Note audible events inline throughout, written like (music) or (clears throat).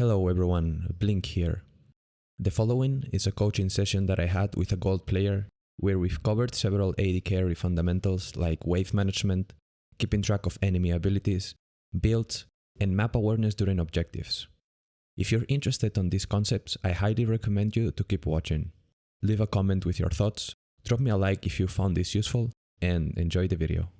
Hello everyone, Blink here. The following is a coaching session that I had with a gold player where we've covered several AD carry fundamentals like wave management, keeping track of enemy abilities, builds, and map awareness during objectives. If you're interested on these concepts, I highly recommend you to keep watching. Leave a comment with your thoughts, drop me a like if you found this useful, and enjoy the video.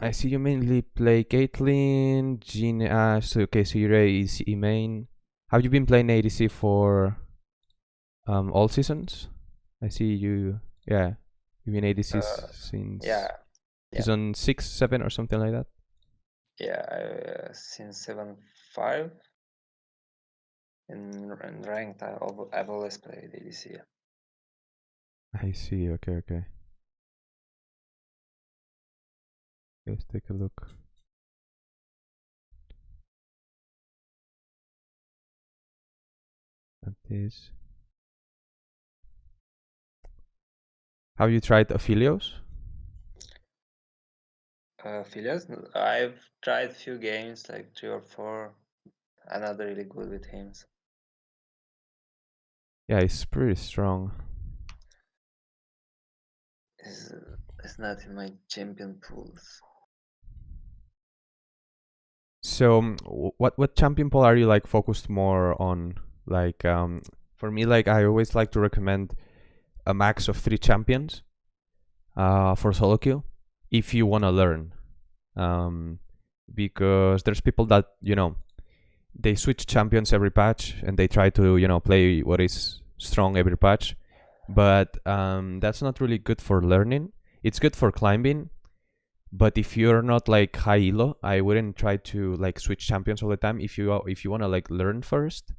I see you mainly play Caitlyn, Jhin, Ashe, so okay, so you're ADC main. Have you been playing ADC for um, all seasons? I see you, yeah, you've been ADC Uh, since Yeah, yeah. season 6, 7 or something like that? yeah. Uh, since seven five. In, in ranked, I, I've always played ADC. yeah. I see, okay, okay. Let's take a look. At this. Have you tried Aphelios? Uh, Philios, I've tried few games, like three or four. I'm not really good with him. so Yeah, he's pretty strong. It's, it's not in my champion pools. So, um, what what champion pool are you like focused more on? Like, um, for me, like I always like to recommend a max of three champions, uh, for solo queue, if you want to learn, um, because there's people that you know, they switch champions every patch and they try to you know play what is strong every patch, but um, that's not really good for learning. It's good for climbing, but if you're not like high elo i wouldn't try to like switch champions all the time. If you if you want to like learn first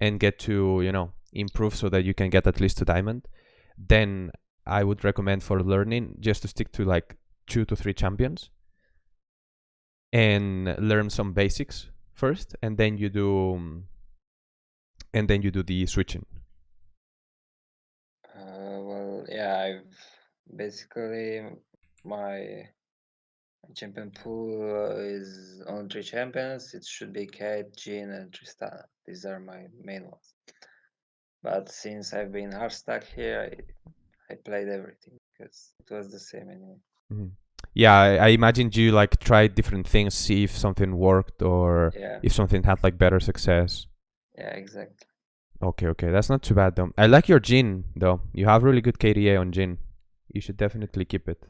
and get to you know improve so that you can get at least to diamond then i would recommend for learning just to stick to like two to three champions and learn some basics first and then you do and then you do the switching. Uh, well, yeah, I've basically my champion pool uh, is only three champions. It should be Cait, Jean, and Tristana. These are my main ones. But since I've been hard stuck here, I, I played everything because it was the same anyway. Mhm. yeah I, I imagined you like tried different things see if something worked or Yeah, if something had like better success yeah, exactly. Okay, okay, that's not too bad though. I like your Jhin though. You have really good KDA on Jhin. You should definitely keep it.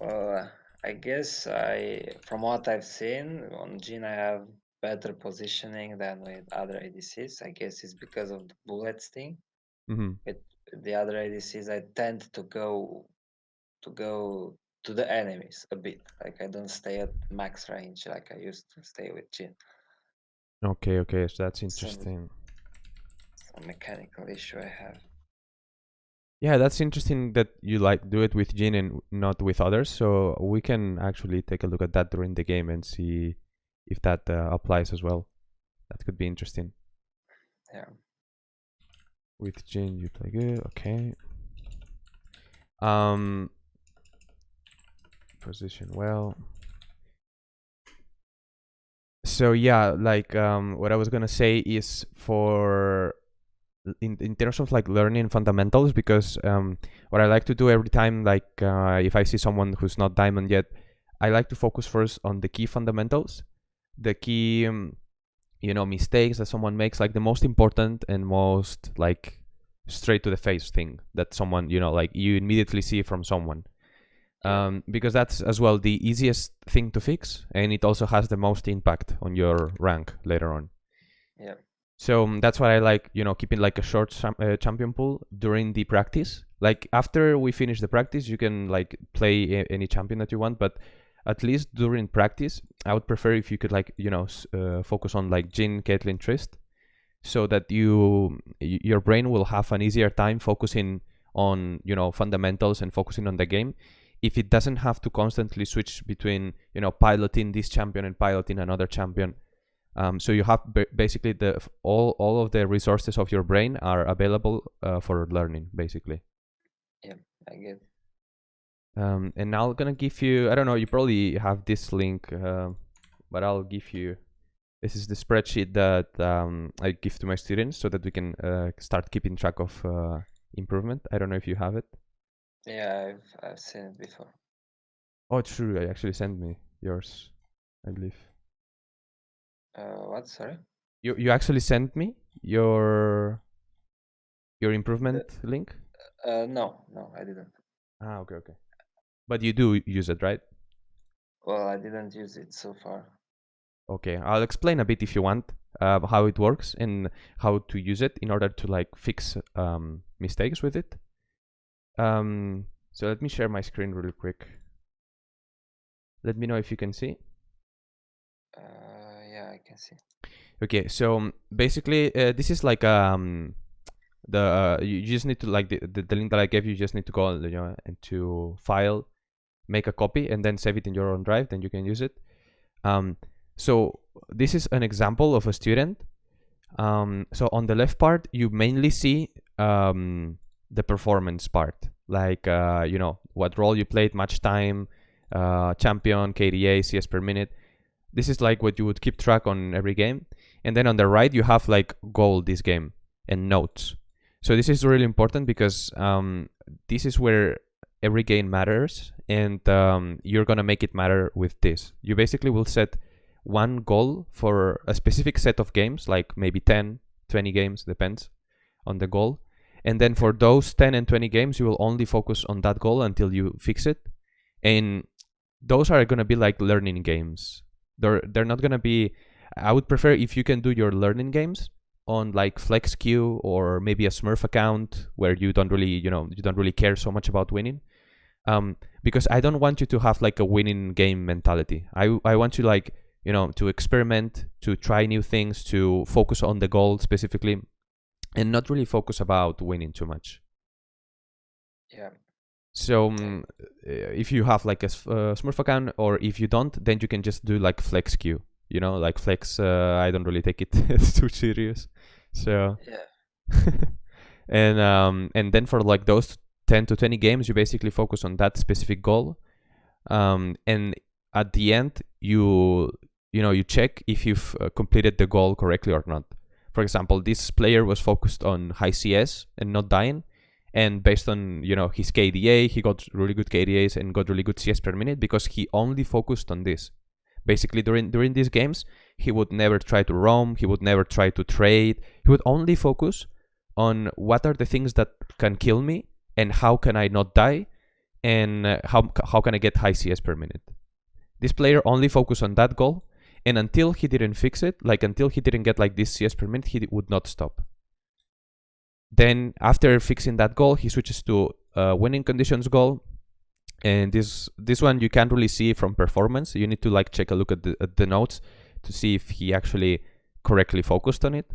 Well, uh, I guess I, from what I've seen on Jean, I have better positioning than with other ADCs. I guess it's because of the bullets thing. hmm with the other ADCs, I tend to go to go to the enemies a bit. Like I don't stay at max range like I used to stay with Jhin. Okay, okay, so that's Some- interesting. Some mechanical issue I have. Yeah, that's interesting that you like do it with Jhin and not with others. So we can actually take a look at that during the game and see if that uh, applies as well. That could be interesting. Yeah. With Jhin, you play good. Okay. Um. Position well. So yeah, like um, what I was gonna say is for in in terms of like learning fundamentals because um, what I like to do every time like uh, if I see someone who's not diamond yet, I like to focus first on the key fundamentals, the key um, you know mistakes that someone makes, like the most important and most like straight to the face thing that someone you know like you immediately see from someone. Um, because that's as well the easiest thing to fix and it also has the most impact on your rank later on. Yeah. So um, that's why i like you know keeping like a short uh, champion pool during the practice. Like after we finish the practice you can like play any champion that you want but at least during practice i would prefer if you could like you know uh, focus on like jhin caitlyn trist so that you your brain will have an easier time focusing on you know fundamentals and focusing on the game. If it doesn't have to constantly switch between you know piloting this champion and piloting another champion um, so you have ba- basically the f- all all of the resources of your brain are available uh, for learning basically Yeah, I get. um, and now I'm gonna give you I don't know you probably have this link uh, but I'll give you. This is the spreadsheet that um, I give to my students so that we can uh, start keeping track of uh, improvement. I don't know if you have it. Yeah, I've I've seen it before. Oh, true. I actually sent me yours, I believe. Uh, what? Sorry. You you actually sent me your your improvement link. Uh, no, no, I didn't. Ah, okay, okay. But you do use it, right? Well, I didn't use it so far. Okay, I'll explain a bit if you want uh, how it works and how to use it in order to like fix um, mistakes with it. Um, so let me share my screen really quick. Let me know if you can see. Uh, can see. Okay, so um, basically uh, this is like um the uh, you just need to like the, the the link that I gave you. You just need to go you know into file, make a copy, and then save it in your own drive. Then you can use it. Um, so this is an example of a student. Um, so on the left part, you mainly see um the performance part, like uh, you know what role you played, match time, uh, champion, KDA, CS per minute. This is like what you would keep track on every game. And then on the right, you have like goal this game and notes. So this is really important because um, this is where every game matters and um, you're going to make it matter with this. You basically will set one goal for a specific set of games, like maybe 10, 20 games, depends on the goal. And then for those 10 and 20 games, you will only focus on that goal until you fix it. And those are going to be like learning games. They're, they're not going to be I would prefer if you can do your learning games on like FlexQ or maybe a Smurf account where you don't really, you know, you don't really care so much about winning. Um, because I don't want you to have like a winning game mentality. I I want you like, you know, to experiment, to try new things, to focus on the goal specifically, and not really focus about winning too much. Yeah. So um, if you have like a uh, Smurf account, or if you don't, then you can just do like flex queue. you know like flex uh, i don't really take it (laughs) too serious so Yeah. (laughs) and um and then for like those 10 to 20 games you basically focus on that specific goal um and at the end you you know you check if you've uh, completed the goal correctly or not for example this player was focused on high cs and not dying and based on you know his kda he got really good kdas and got really good cs per minute because he only focused on this. Basically during during these games he would never try to roam he would never try to trade. He would only focus on what are the things that can kill me and how can i not die and uh, how how can i get high cs per minute. This player only focused on that goal and until he didn't fix it like until he didn't get like this cs per minute he would not stop then after fixing that goal he switches to winning conditions goal. And this this one you can't really see from performance. You need to like check a look at the, at the notes to see if he actually correctly focused on it.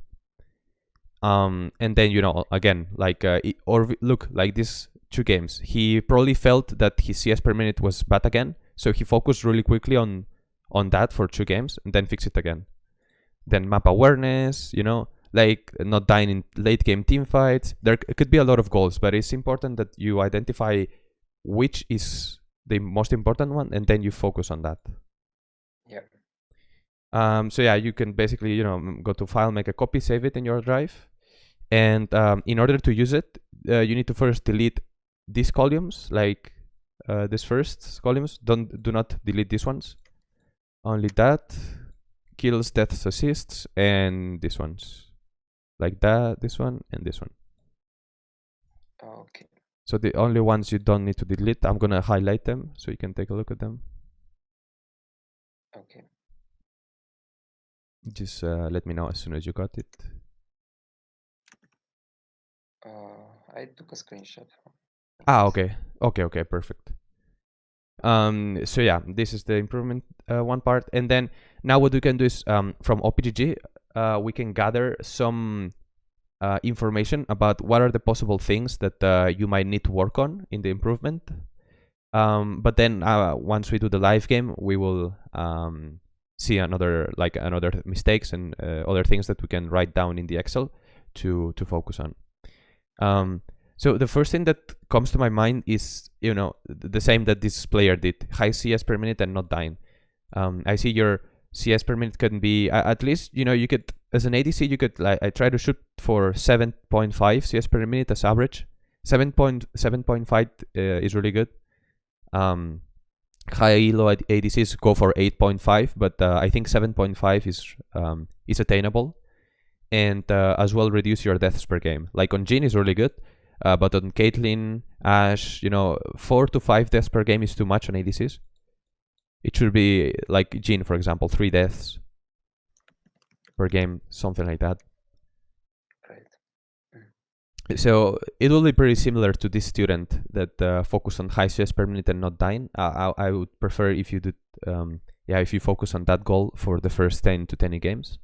Um and then you know again like uh, it, or look like these two games he probably felt that his cs per minute was bad again. So he focused really quickly on on that for two games and then fix it again. Then map awareness you know like not dying in late game team fights. There could be a lot of goals but it's important that you identify which is the most important one and then you focus on that. Yeah. um, so yeah you can basically you know go to file make a copy save it in your drive. And um, in order to use it uh, you need to first delete these columns like uh, this first columns. Don't do not delete these ones. Only that kills deaths assists and these ones like that this one and this one Okay. so the only ones you don't need to delete, I'm gonna highlight them so you can take a look at them. Okay. Just uh, let me know as soon as you got it. Uh, I took a screenshot. Ah, okay, okay, okay, perfect. Um, so yeah, this is the improvement uh, one part, and then now what we can do is um, from OPGG, uh, we can gather some uh, information about what are the possible things that uh, you might need to work on in the improvement. Um, but then uh, once we do the live game, we will um, see another like another mistakes and uh, other things that we can write down in the Excel to to focus on. Um, so the first thing that comes to my mind is you know th- the same that this player did: high CS per minute and not dying. Um, I see your CS per minute can be at least you know you could as an ADC you could like I try to shoot for 7.5 CS per minute as average. 7.7.5 uh, is really good. Um, high elo ad- ADCs go for 8.5, but uh, I think 7.5 is um, is attainable, and uh, as well reduce your deaths per game. Like on Jhin is really good, uh, but on Caitlyn, Ashe, you know, four to five deaths per game is too much on ADCs. It should be like Jhin, for example, three deaths per game, something like that. Right. So it will be pretty similar to this student that uh, focus on high CS per minute and not dying. I, I, I would prefer if you did, um, yeah, if you focus on that goal for the first 10 to 20 games.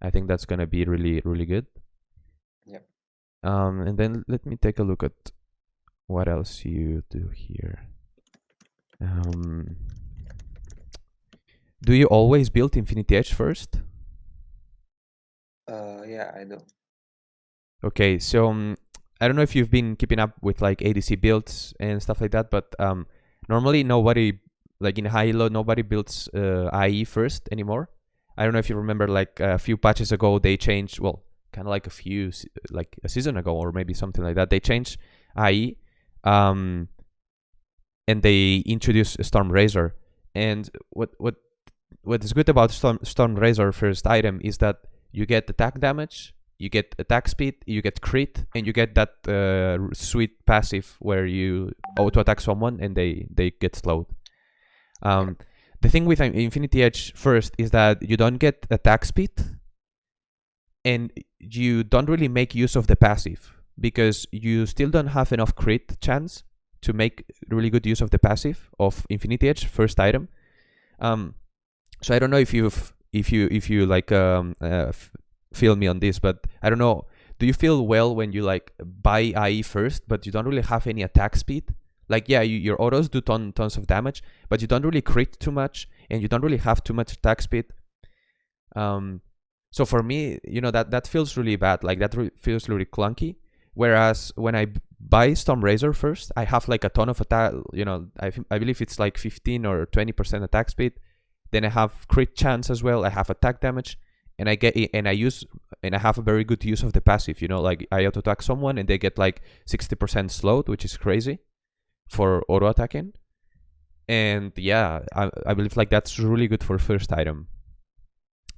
I think that's gonna be really, really good. Yep. Um, and then let me take a look at what else you do here. Um, do you always build Infinity Edge first? Uh, yeah, I do. Okay, so um, I don't know if you've been keeping up with like ADC builds and stuff like that, but um, normally nobody, like in high elo, nobody builds uh, IE first anymore. I don't know if you remember, like a few patches ago, they changed. Well, kind of like a few, like a season ago, or maybe something like that. They changed IE, um, and they introduced Storm Razor. And what what what is good about Storm Storm Razor first item is that you get attack damage, you get attack speed, you get crit, and you get that uh, sweet passive where you auto attack someone and they they get slowed. Um, the thing with uh, Infinity Edge first is that you don't get attack speed, and you don't really make use of the passive because you still don't have enough crit chance to make really good use of the passive of Infinity Edge first item. Um, so I don't know if you've if you if you like um uh, feel me on this, but I don't know. Do you feel well when you like buy IE first, but you don't really have any attack speed? Like yeah, you, your autos do ton tons of damage, but you don't really crit too much, and you don't really have too much attack speed. Um, so for me, you know that that feels really bad. Like that re- feels really clunky. Whereas when I buy Storm Razor first, I have like a ton of attack. You know, I I believe it's like 15 or 20 percent attack speed. Then I have crit chance as well. I have attack damage, and I get and I use and I have a very good use of the passive. You know, like I auto attack someone and they get like 60% slowed, which is crazy for auto attacking. And yeah, I I believe like that's really good for first item.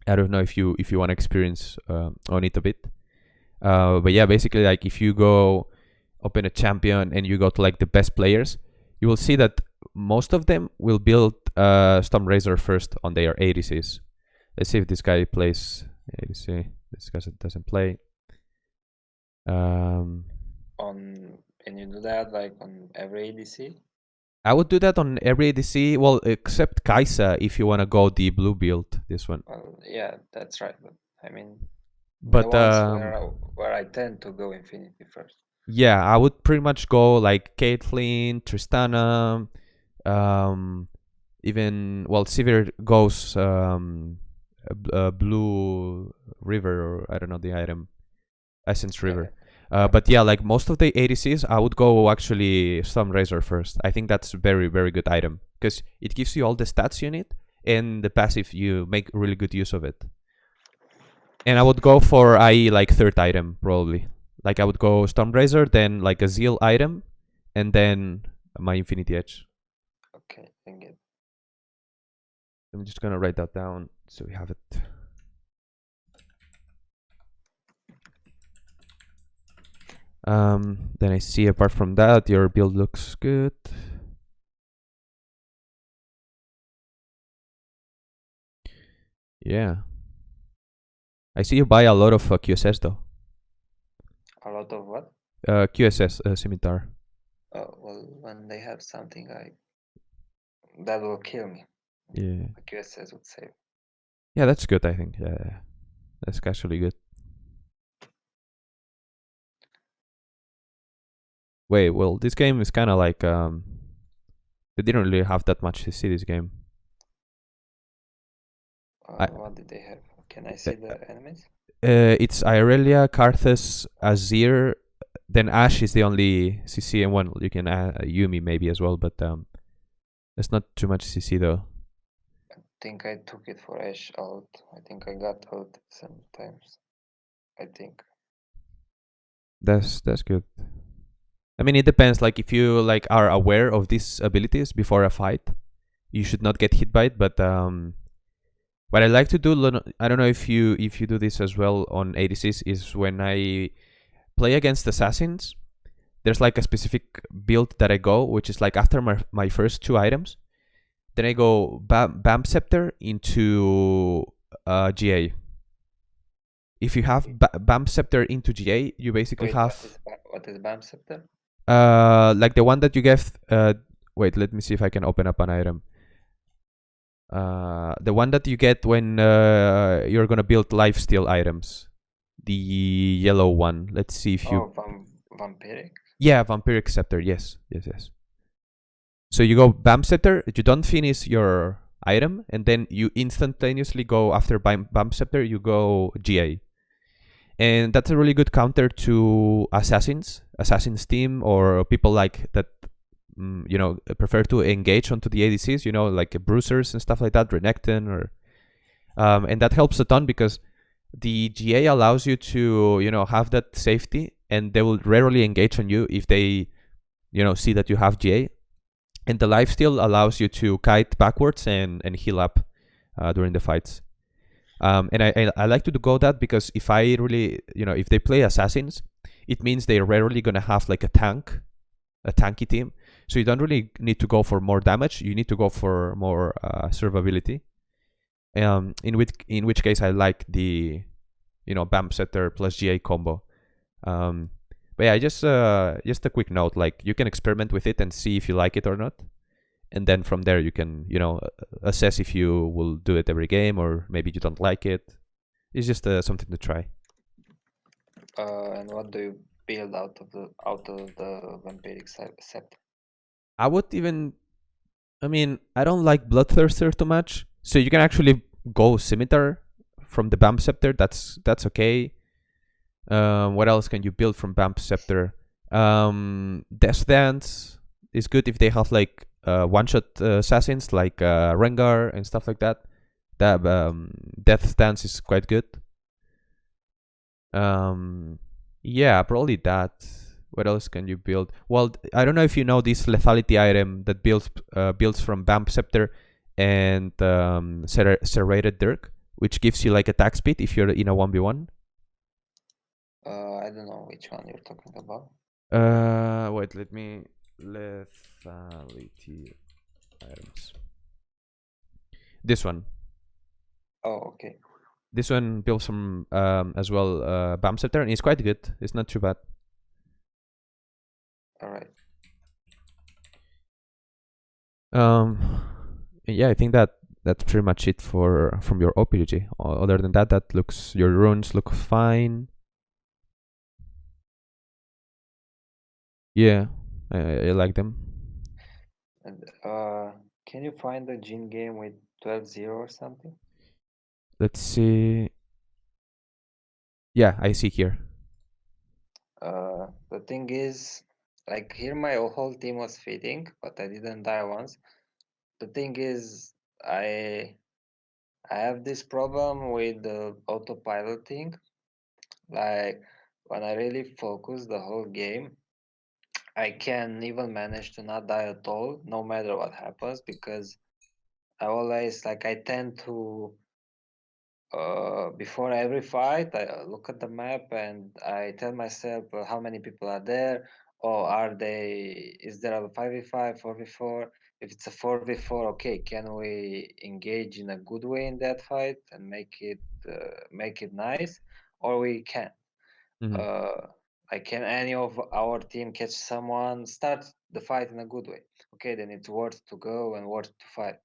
I don't know if you if you want to experience uh, on it a bit, uh, but yeah, basically like if you go open a champion and you go to like the best players, you will see that most of them will build uh, Storm Razor first on their ADCs. Let's see if this guy plays ADC. This guy doesn't play. Um, On and you do that like on every ADC. I would do that on every ADC. Well, except Kaisa if you want to go the blue build. This one, Well, yeah, that's right. But I mean, but um, where, I, where I tend to go Infinity first. Yeah, I would pretty much go like Caitlyn, Tristana, um, even well, Sivir goes um, a b- a blue river or I don't know the item, Essence Reaver. Uh, but yeah, like most of the ADCs, I would go actually Storm Razor first. I think that's a very very good item because it gives you all the stats you need and the passive you make really good use of it. And I would go for IE like third item probably. Like I would go Storm Razor, then like a Zeal item, and then my Infinity Edge. I. I'm just gonna write that down so we have it. Um, then I see apart from that, your build looks good. Yeah. I see you buy a lot of uh, QSS though. A lot of what? Uh, QSS uh, scimitar. Oh, well, when they have something like that will kill me. Yeah. The QSS would say. Yeah, that's good. I think. Yeah, that's actually good. Wait, well, this game is kind of like um, they didn't really have that much to see this game. Uh, I- what did they have? Can I see the enemies? Uh, it's Irelia, Karthus, Azir. Then Ashe is the only CC, and one you can uh, Yuumi maybe as well, but um, there's not too much CC though. I think I took it for Ashe out. I think I got out sometimes. I think. That's that's good. I mean, it depends. Like, if you like are aware of these abilities before a fight, you should not get hit by it. But um, what I like to do, I don't know if you if you do this as well on ADCs, is when I play against assassins, there's like a specific build that I go, which is like after my my first two items, then I go Bam, Bam Scepter into uh, GA. If you have ba- Bam Scepter into GA, you basically Wait, have what is, Ba- what is BAM scepter? uh like the one that you get uh wait let me see if i can open up an item uh the one that you get when uh you're gonna build lifesteal items the yellow one let's see if you Oh, vam- vampiric. Yeah vampiric scepter yes yes yes. So you go bam scepter you don't finish your item and then you instantaneously go after bam, bam scepter you go ga and that's a really good counter to assassins assassins team or people like that mm, you know prefer to engage onto the adcs you know like bruisers and stuff like that renekton or um, and that helps a ton because the ga allows you to you know have that safety and they will rarely engage on you if they you know see that you have ga and the lifesteal allows you to kite backwards and and heal up uh, during the fights um, and I, I I like to go that because if I really you know if they play assassins, it means they're rarely gonna have like a tank, a tanky team. So you don't really need to go for more damage. You need to go for more uh, survivability. Um, in which in which case I like the, you know, Bam Scepter plus GA combo. Um, but yeah, just uh, just a quick note, like you can experiment with it and see if you like it or not and then from there you can you know assess if you will do it every game or maybe you don't like it it's just uh, something to try Uh, and what do you build out of the out of the vampiric set? i would even i mean i don't like bloodthirster too much so you can actually go scimitar from the bam scepter. That's that's okay. Um what else can you build from bam scepter? Um death dance is good if they have like uh, one shot uh, assassins like uh, rengar and stuff like that. That um death dance is quite good. Um yeah probably that. What else can you build? Well i don't know if you know this lethality item that builds uh, builds from bam scepter and um Ser- serrated dirk which gives you like attack speed if you're in a 1v1 Uh, I don't know which one you're talking about. uh wait let me lethality items this one Oh, okay. this one builds from um as well uh bam scepter and it's quite good it's not too bad All right. Um, yeah, I think that that's pretty much it for from your OPG. Other than that, that looks your runes look fine. Yeah, I, I like them. And uh, can you find a Jhin game with 12-0 or something? Let's see. Yeah, I see here. Uh, the thing is, like here my whole team was feeding, but I didn't die once. The thing is, I I have this problem with the autopiloting. Like when I really focus the whole game, I can even manage to not die at all, no matter what happens, because I always like I tend to uh, before every fight, I look at the map and I tell myself uh, how many people are there. Or are they? Is there a five v five, four v four? If it's a four v four, okay, can we engage in a good way in that fight and make it uh, make it nice, or we can't? Mhm. Uh, like can any of our team catch someone, start the fight in a good way? Okay, then it's worth to go and worth to fight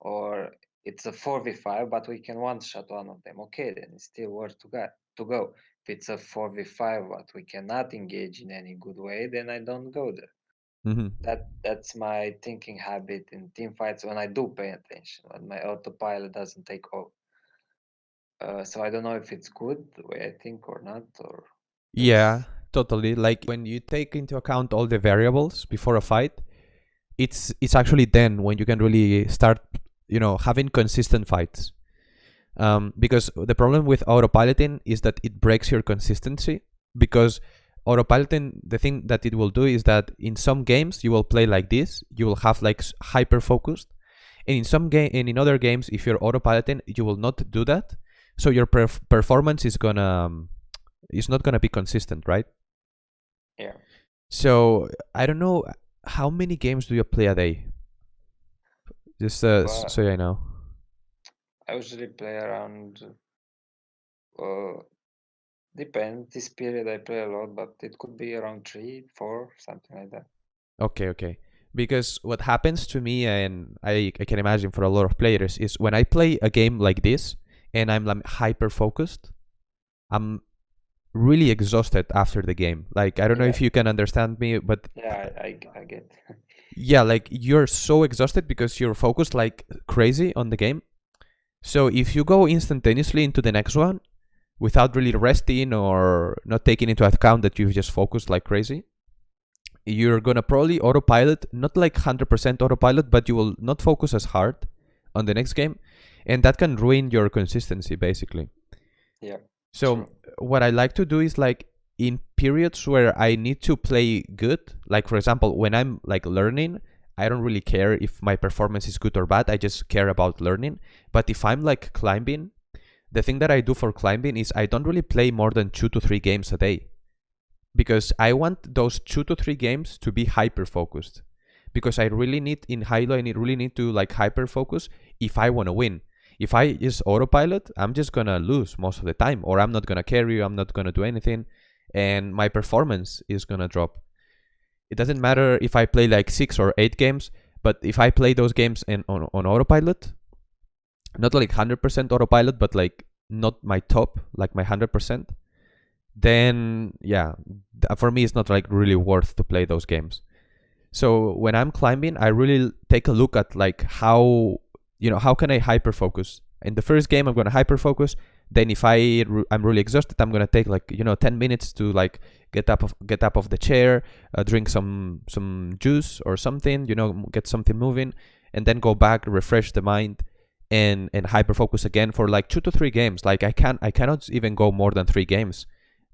or it's a 4v5 but we can one shot one of them okay then it's still worth to go to go if it's a 4v5 but we cannot engage in any good way then i don't go there Mhm. that that's my thinking habit in team fights when i do pay attention when my autopilot doesn't take off uh, so i don't know if it's good the way i think or not or Yeah, totally. Like when you take into account all the variables before a fight, it's it's actually then when you can really start, you know having consistent fights um, because the problem with autopiloting is that it breaks your consistency because autopiloting the thing that it will do is that in some games you will play like this. You will have like hyper focused and in some game and in other games if you're autopiloting you will not do that. So your perf- performance is gonna um, is not gonna be consistent right? Yeah. so i don't know how many games do you play a day? Just uh, Well, so i know. I usually play around. Uh, depend. This period I play a lot, but it could be around three, four, something like that. Okay, okay. Because what happens to me, and I, I can imagine for a lot of players, is when I play a game like this and I'm like hyper focused, I'm really exhausted after the game. Like I don't know if you can understand me, but Yeah, I, I, I get. (laughs) yeah, like you're so exhausted because you're focused like crazy on the game. So if you go instantaneously into the next one without really resting or not taking into account that you've just focused like crazy, you're gonna probably autopilot, not like 100% autopilot, but you will not focus as hard on the next game, and that can ruin your consistency basically. yeah. So True. what I like to do is like in periods where I need to play good, like for example, when I'm like learning, I don't really care if my performance is good or bad. I just care about learning. But if I'm like climbing, the thing that I do for climbing is I don't really play more than 2 to 3 games a day. Because I want those 2 to 3 games to be hyper focused. Because I really need in Hilo I really need to like hyper focus if I want to win if I just autopilot, I'm just gonna lose most of the time, or I'm not gonna carry, I'm not gonna do anything, and my performance is gonna drop. It doesn't matter if I play like six or eight games, but if I play those games in, on, on autopilot, not like 100% autopilot, but like not my top, like my 100%, then yeah, for me, it's not like really worth to play those games. So when I'm climbing, I really take a look at like how you know how can i hyper focus in the first game i'm going to hyper focus then if i i'm really exhausted i'm going to take like you know 10 minutes to like get up of get up of the chair uh, drink some some juice or something you know get something moving and then go back refresh the mind and and hyper focus again for like 2 to 3 games like i can't i cannot even go more than 3 games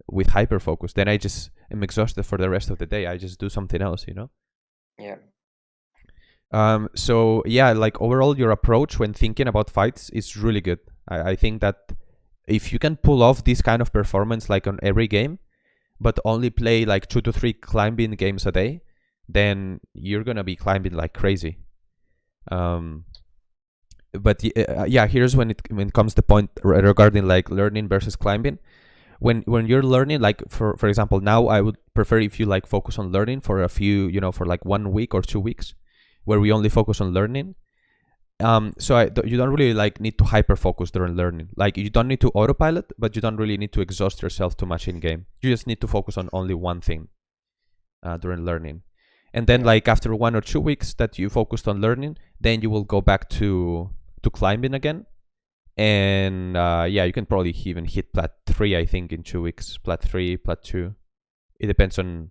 with hyper focus then i just am exhausted for the rest of the day i just do something else you know Yeah. um, so yeah, like overall, your approach when thinking about fights is really good. I, I think that if you can pull off this kind of performance like on every game, but only play like two to three climbing games a day, then you're gonna be climbing like crazy. Um, but uh, yeah, here's when it when it comes the point regarding like learning versus climbing. When when you're learning, like for for example, now I would prefer if you like focus on learning for a few, you know, for like one week or two weeks where we only focus on learning. Um, so I, you don't really like need to hyper focus during learning. Like you don't need to autopilot, but you don't really need to exhaust yourself too much in game. You just need to focus on only one thing uh, during learning. And then like after one or two weeks that you focused on learning, then you will go back to to climbing again. And uh, yeah, you can probably even hit plat three, I think, in two weeks. Plat three, plat two. It depends on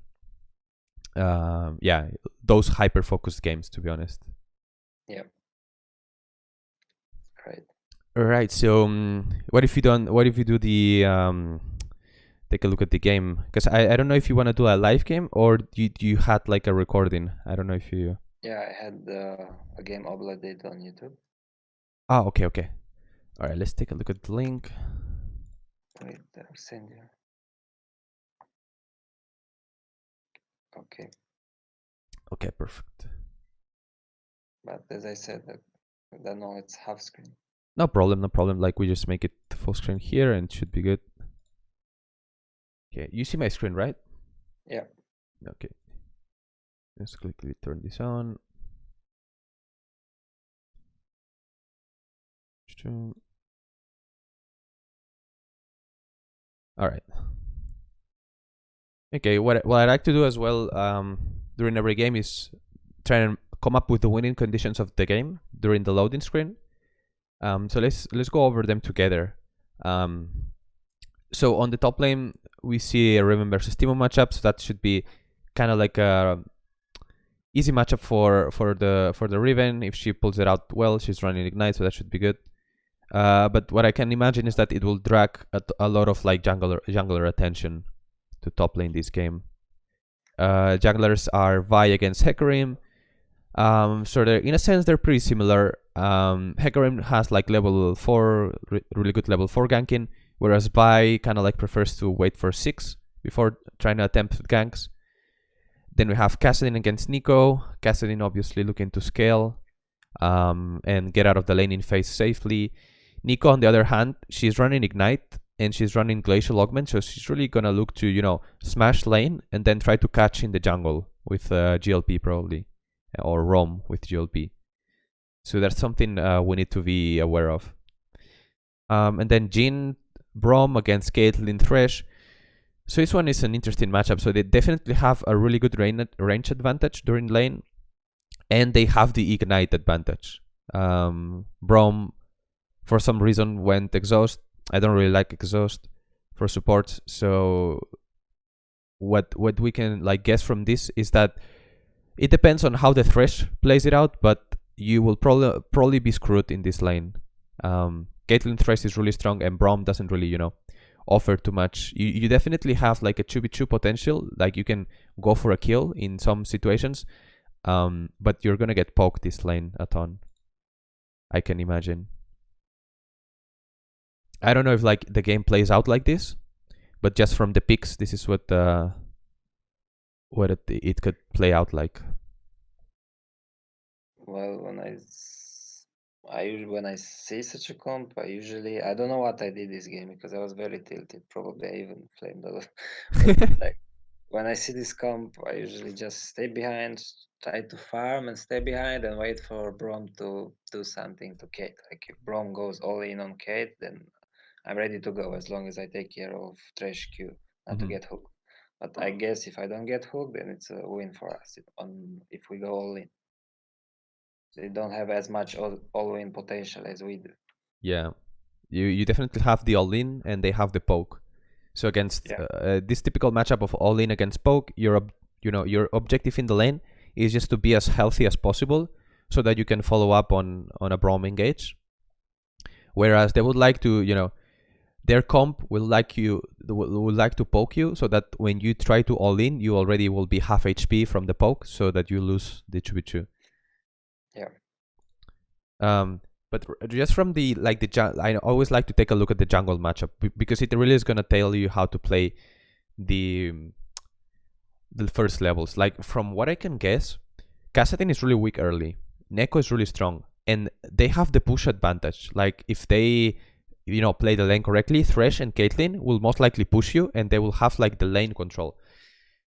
um, yeah, those hyper focused games to be honest. Yeah. Right. All right. So, um, what if you don't? What if you do the um, take a look at the game? Because I, I don't know if you want to do a live game or you you had like a recording. I don't know if you. Yeah, I had uh, a game uploaded on YouTube. Ah, okay, okay. All right. Let's take a look at the link. Wait, I'll send you. Okay, Okay, perfect. but as I said, that I don't know it's half screen. No problem. No problem. Like we just make it full screen here and should be good. Okay. You see my screen, right? Yeah. Okay. Let's quickly turn this on. All right. Okay. What what I like to do as well um, during every game is try and come up with the winning conditions of the game during the loading screen. Um, so let's let's go over them together. Um, so on the top lane we see a Riven versus Teemo matchup. So that should be kind of like a easy matchup for for the for the Riven. If she pulls it out well, she's running ignite, so that should be good. Uh, but what I can imagine is that it will drag a, lot of like jungler jungler attention to top lane this game. Uh, junglers are Vi against Hecarim. Um, so they're in a sense they're pretty similar. Um, Hecarim has like level four, re really good level four ganking, whereas Vi kind of like prefers to wait for six before trying to attempt ganks. Then we have Kassadin against Neeko. Kassadin obviously looking to scale um, and get out of the laning phase safely. Neeko, on the other hand, she's running Ignite and she's running Glacial Augment, so she's really gonna look to, you know, smash lane and then try to catch in the jungle with uh, GLP probably, or roam with GLP. So that's something uh, we need to be aware of. Um, and then Jhin, Braum against Caitlyn Thresh. So this one is an interesting matchup. So they definitely have a really good range advantage during lane, and they have the ignite advantage. Um, Braum, for some reason, went exhaust. I don't really like exhaust for support. So what what we can like guess from this is that it depends on how the Thresh plays it out, but you will probably probably be screwed in this lane. Um, Caitlyn Thresh is really strong, and Braum doesn't really, you know, offer too much. You, you definitely have like a 2v2 potential, like you can go for a kill in some situations, um, but you're gonna get poked this lane a ton. I can imagine. I don't know if like the game plays out like this, but just from the picks, this is what uh, what it, it could play out like. Well, when I I when I see such a comp, I usually I don't know what I did this game because I was very tilted. Probably I even flamed a lot. (laughs) like when I see this comp, I usually just stay behind, try to farm and stay behind and wait for Braum to do something to Cait. Like if Braum goes all in on Cait, then I'm ready to go as long as I take care of Thresh Q, not to Mhm. get hooked. But I guess if I don't get hooked, then it's a win for us if, on if we go all in. They don't have as much all, all in potential as we do. Yeah, you you definitely have the all in, and they have the poke. So against Yeah. uh, this typical matchup of all in against poke, your ob- you know your objective in the lane is just to be as healthy as possible, so that you can follow up on on a Braum engage. Whereas they would like to you know their comp will like you will, like to poke you so that when you try to all in you already will be half hp from the poke so that you lose the 2v2 Yeah. um but just from the like the i always like to take a look at the jungle matchup because it really is going to tell you how to play the the first levels. Like from what i can guess Kassadin is really weak early. Neeko is really strong and they have the push advantage. Like if they you know play the lane correctly thresh and caitlyn will most likely push you and they will have like the lane control.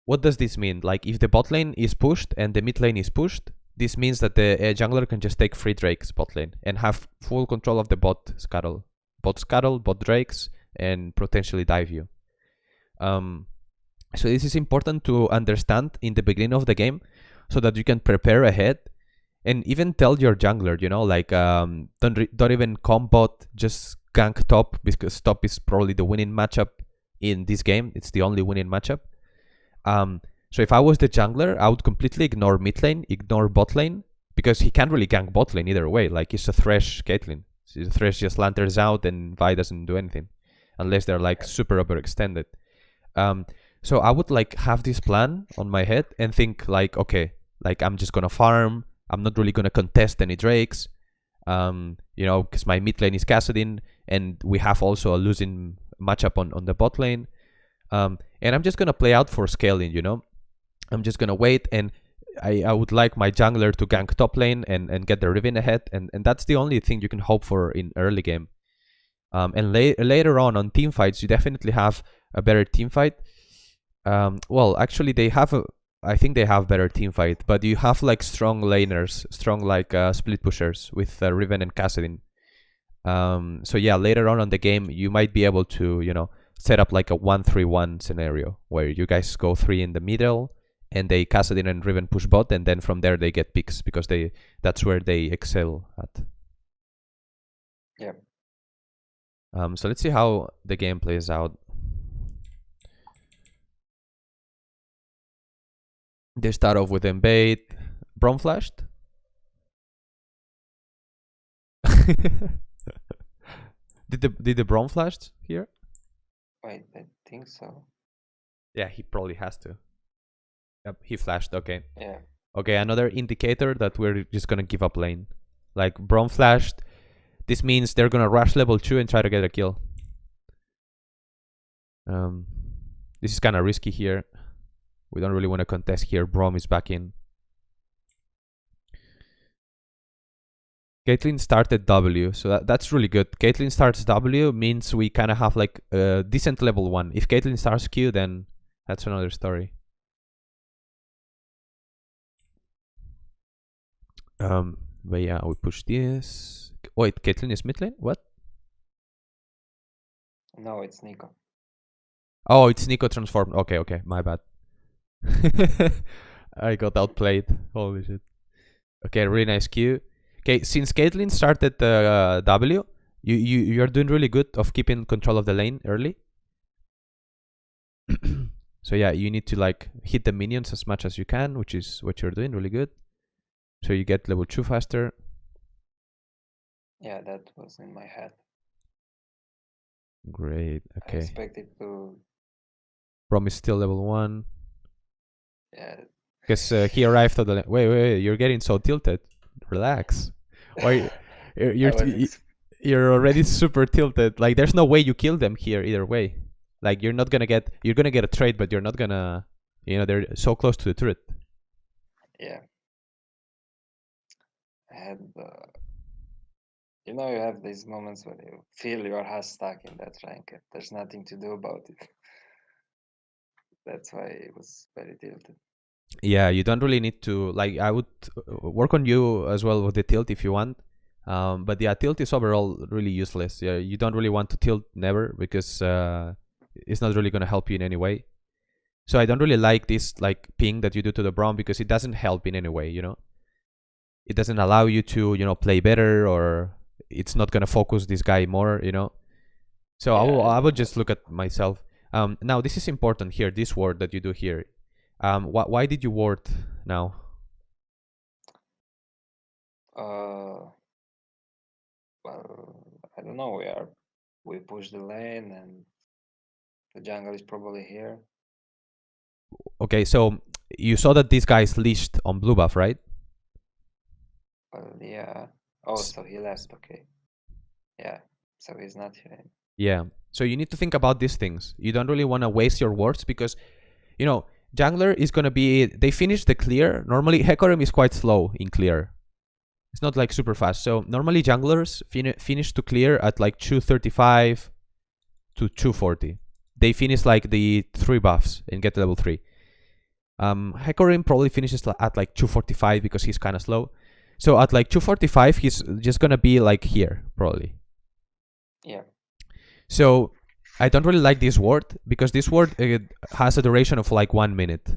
What does this mean? Like if the bot lane is pushed and the mid lane is pushed this means that the uh, jungler can just take free drakes bot lane and have full control of the bot scuttle. Bot scuttle bot drakes and potentially dive you. Um so this is important to understand in the beginning of the game so that you can prepare ahead and even tell your jungler, you know, like um, don't don't even comp bot, just gank top because top is probably the winning matchup in this game. It's the only winning matchup. Um, so if I was the jungler, I would completely ignore mid lane, ignore bot lane because he can't really gank bot lane either way. Like it's a Thresh Caitlyn. So the Thresh just lanterns out and Vi doesn't do anything unless they're like super overextended. Um, so I would like have this plan on my head and think like, okay, like I'm just gonna farm. I'm not really gonna contest any drakes. Um, you know, because my mid lane is Kassadin, and we have also a losing matchup on on the bot lane. Um, and I'm just gonna play out for scaling. You know, I'm just gonna wait, and I I would like my jungler to gank top lane and and get the Riven ahead, and and that's the only thing you can hope for in early game. Um, and la- later on on team fights, you definitely have a better team fight. Um, well, actually, they have a. I think they have better team fight, but you have like strong laners, strong like uh, split pushers with uh, Riven and Kassadin. Um, so yeah, later on on the game, you might be able to you know set up like a one-three-one scenario where you guys go three in the middle, and they Kassadin and Riven push bot, and then from there they get picks because they that's where they excel at. Yeah. Um, so let's see how the game plays out. They start off with Embate. Braum flashed? (laughs) did the did the Braum flashed here? Wait, I think so. Yeah, he probably has to. Yep, he flashed. Okay. Yeah. Okay, another indicator that we're just gonna give up lane. Like Braum flashed. This means they're gonna rush level two and try to get a kill. Um, this is kind of risky here. We don't really want to contest here. Braum is back in. Caitlyn started W, so that, that's really good. Caitlyn starts W means we kind of have like a decent level 1. If Caitlyn starts Q, then that's another story. Um, but yeah, we push this. Wait, Caitlyn is mid lane? What? No, it's Neeko. Oh, it's Neeko transformed. Okay, okay, my bad. (laughs) I got outplayed. Holy shit. Okay, really nice Q. Okay, since Caitlyn started uh, W, you, you, you're doing really good of keeping control of the lane early. (coughs) so yeah, you need to like hit the minions as much as you can, which is what you're doing really good. So you get level 2 faster. Yeah, that was in my head. Great, I okay. expected to. Braum is still level 1. Yeah. Because uh, he arrived at the... Wait, wait, wait, you're getting so tilted. Relax. Or (laughs) you're you're, I was y- ex- you're already super tilted. Like there's no way you kill them here either way. Like you're not gonna get you're gonna get a trade, but you're not gonna you know they're so close to the turret. yeah. Had. Uh, you know, you have these moments when you feel your are stuck in that rank. and There's nothing to do about it. That's why it was very tilted. Yeah, you don't really need to like. I would uh, work on you as well with the tilt if you want. Um, but yeah, tilt is overall really useless. Yeah, you don't really want to tilt never because uh, it's not really gonna help you in any way. So I don't really like this like ping that you do to the Braum because it doesn't help in any way. You know, it doesn't allow you to you know play better or it's not gonna focus this guy more. You know, so I will I would just look at myself. Um, now this is important here. This word that you do here. Um, wh- why did you ward now? Uh, well, I don't know. We are we push the lane and the jungle is probably here. Okay, so you saw that this guy is leashed on blue buff, right? Well, yeah. Oh, so he left. Okay. Yeah. So he's not here. Yeah. So you need to think about these things. You don't really want to waste your wards because, you know, jungler is gonna be. They finish the clear. Normally, Hecarim is quite slow in clear. It's not like super fast. So normally junglers fin- finish to clear at like 235 to 240. They finish like the three buffs and get to level three. Um, Hecarim probably finishes at like 245 because he's kind of slow. So at like 245, he's just gonna be like here probably. Yeah. So I don't really like this word because this word uh, has a duration of like one minute.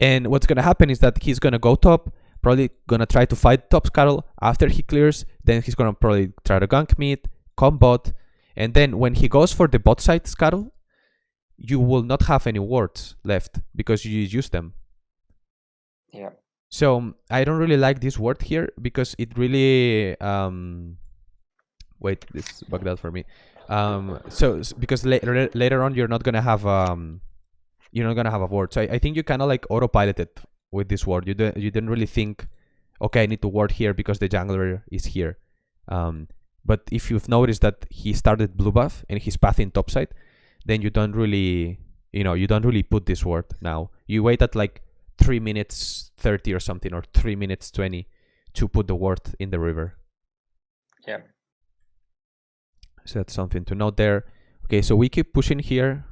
And what's gonna happen is that he's gonna go top, probably gonna try to fight top scuttle. After he clears, then he's gonna probably try to gank mid, come bot, and then when he goes for the bot side scuttle, you will not have any wards left because you use them. Yeah. So I don't really like this word here because it really um wait this bugged out for me. Um so s- because later later on you're not gonna have um you're not gonna have a word. So I, I think you kinda like autopiloted with this word. You don't you didn't really think okay I need to word here because the jungler is here. Um but if you've noticed that he started blue buff and he's pathing topside, then you don't really you know you don't really put this word now. You wait at like three minutes 30 or something or three minutes 20 to put the word in the river Yeah. So that's something to note there. Okay so we keep pushing here.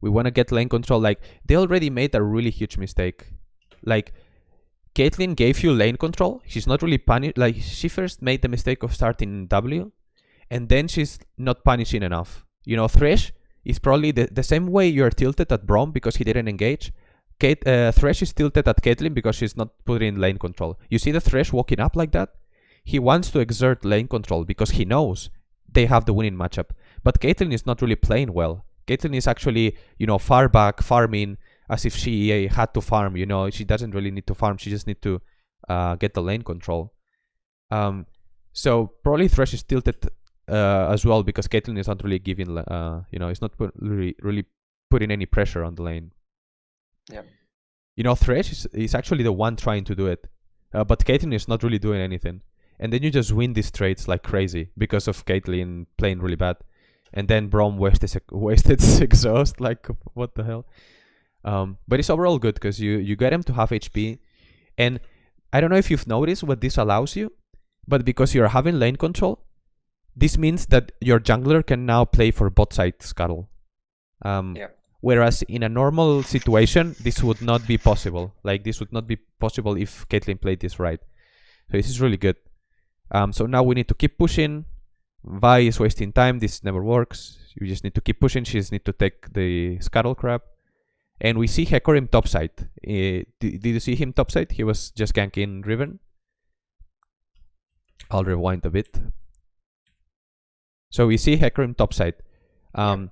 We want to get lane control. Like they already made a really huge mistake. Like Caitlyn gave you lane control. She's not really punished like she first made the mistake of starting W and then she's not punishing enough. You know Thresh is probably the, the same way you're tilted at Braum because he didn't engage. Cait, uh, Thresh is tilted at Caitlyn because she's not putting in lane control. You see the Thresh walking up like that? He wants to exert lane control because he knows they have the winning matchup. But Caitlyn is not really playing well. Caitlyn is actually, you know, far back, farming, as if she uh, had to farm. You know, she doesn't really need to farm. She just need to uh, get the lane control. Um, so probably Thresh is tilted uh, as well because Caitlyn is not really giving, uh, you know, it's not put, really really putting any pressure on the lane. Yeah. You know, Thresh is, is actually the one trying to do it, uh, but Caitlyn is not really doing anything. And then you just win these trades like crazy because of Caitlyn playing really bad. And then Braum wasted (laughs) wasted exhaust. Like what the hell? Um, but it's overall good because you you get him to have HP, and I don't know if you've noticed what this allows you, but because you're having lane control, this means that your jungler can now play for bot side scuttle. Um, Yeah. Whereas in a normal situation, this would not be possible. Like this would not be possible if Caitlyn played this right. So this is really good. Um, so now we need to keep pushing. Vi is wasting time. This never works. You just need to keep pushing. She just need to take the scuttle crab. And we see Hecarim topside. Uh, did, did you see him topside? He was just ganking Riven. I'll rewind a bit. So we see Hecarim topside. Um,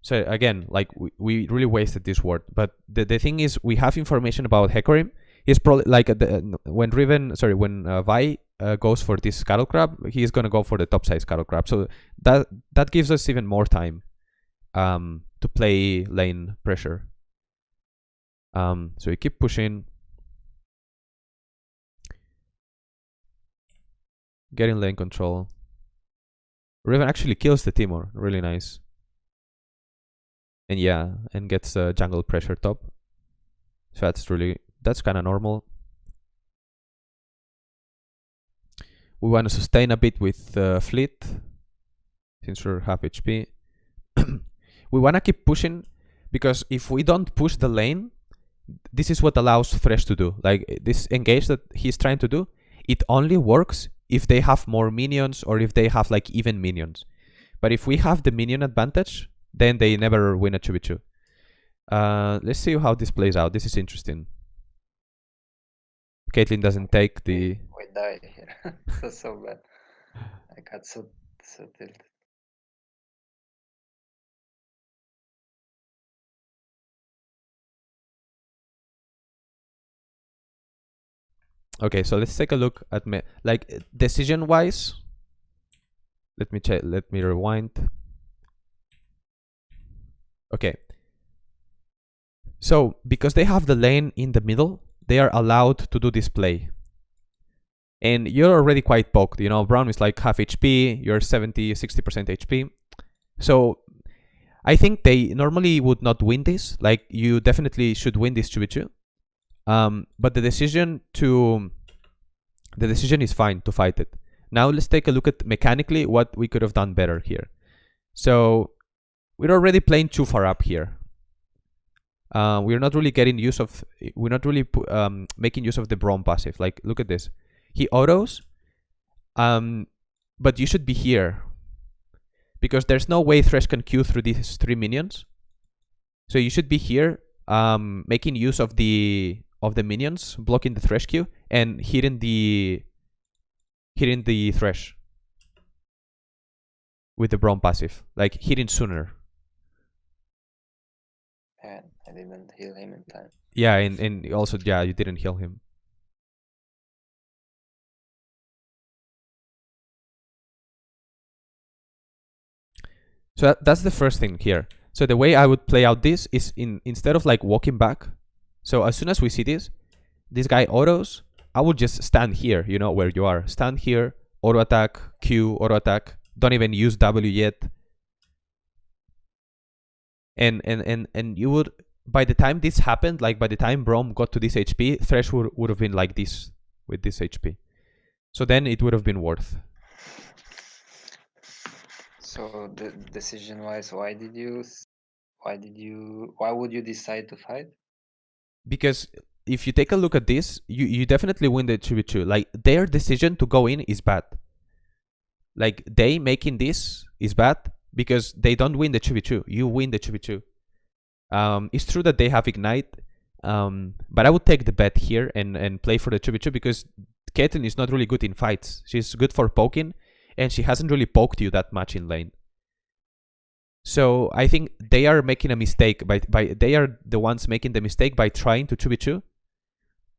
so again, like we, we really wasted this word. But the, the thing is, we have information about Hecarim. He's probably like the, when Riven, sorry, when uh, Vi uh, goes for this scuttle crab, he's gonna go for the topside scuttle crab. So that that gives us even more time um, to play lane pressure. Um, so we keep pushing, getting lane control. Riven actually kills the Teemo, really nice. And yeah, and gets uh, jungle pressure top. So that's really that's kind of normal. We want to sustain a bit with uh, fleet since we're half HP. (clears throat) we want to keep pushing because if we don't push the lane, this is what allows Thresh to do. Like this engage that he's trying to do, it only works if they have more minions or if they have like even minions. But if we have the minion advantage, then they never win a 2v2. Uh, let's see how this plays out. This is interesting. Caitlyn doesn't take the... Die here. That's so bad. I got so so tilted. Okay, so let's take a look at me like eh, decision wise. Let me check. Let me rewind. Okay. So because they have the lane in the middle, they are allowed to do this play. And you're already quite poked. You know, Braum is like half HP. You're 70, 60% HP. So I think they normally would not win this. Like you definitely should win this 2v2. Um, but the decision to the decision is fine to fight it. Now let's take a look at mechanically what we could have done better here. So we're already playing too far up here. Uh, we're not really getting use of we're not really um, making use of the Braum passive. Like look at this, he autos, um, but you should be here because there's no way Thresh can Q through these three minions. So you should be here, um, making use of the of the minions, blocking the Thresh Q, and hitting the hitting the Thresh with the Braum passive, like hitting sooner. And I didn't heal him in time. Yeah, and, and also yeah, you didn't heal him. So that, that's the first thing here. So the way I would play out this is in instead of like walking back. So as soon as we see this, this guy autos, I would just stand here, you know, where you are. Stand here, auto attack, Q, auto attack. Don't even use W yet. And and and and you would by the time this happened, like by the time Braum got to this HP, Thresh would, would have been like this with this HP. So then it would have been worth. So the decision wise, why did you why did you why would you decide to fight? Because if you take a look at this, you, you definitely win the 2v2. Like their decision to go in is bad. Like they making this is bad because they don't win the 2v2. You win the 2v2. Um, it's true that they have Ignite, um, but I would take the bet here and, and play for the 2v2 because Caitlyn is not really good in fights. She's good for poking, and she hasn't really poked you that much in lane. So I think they are making a mistake by by they are the ones making the mistake by trying to 2v2.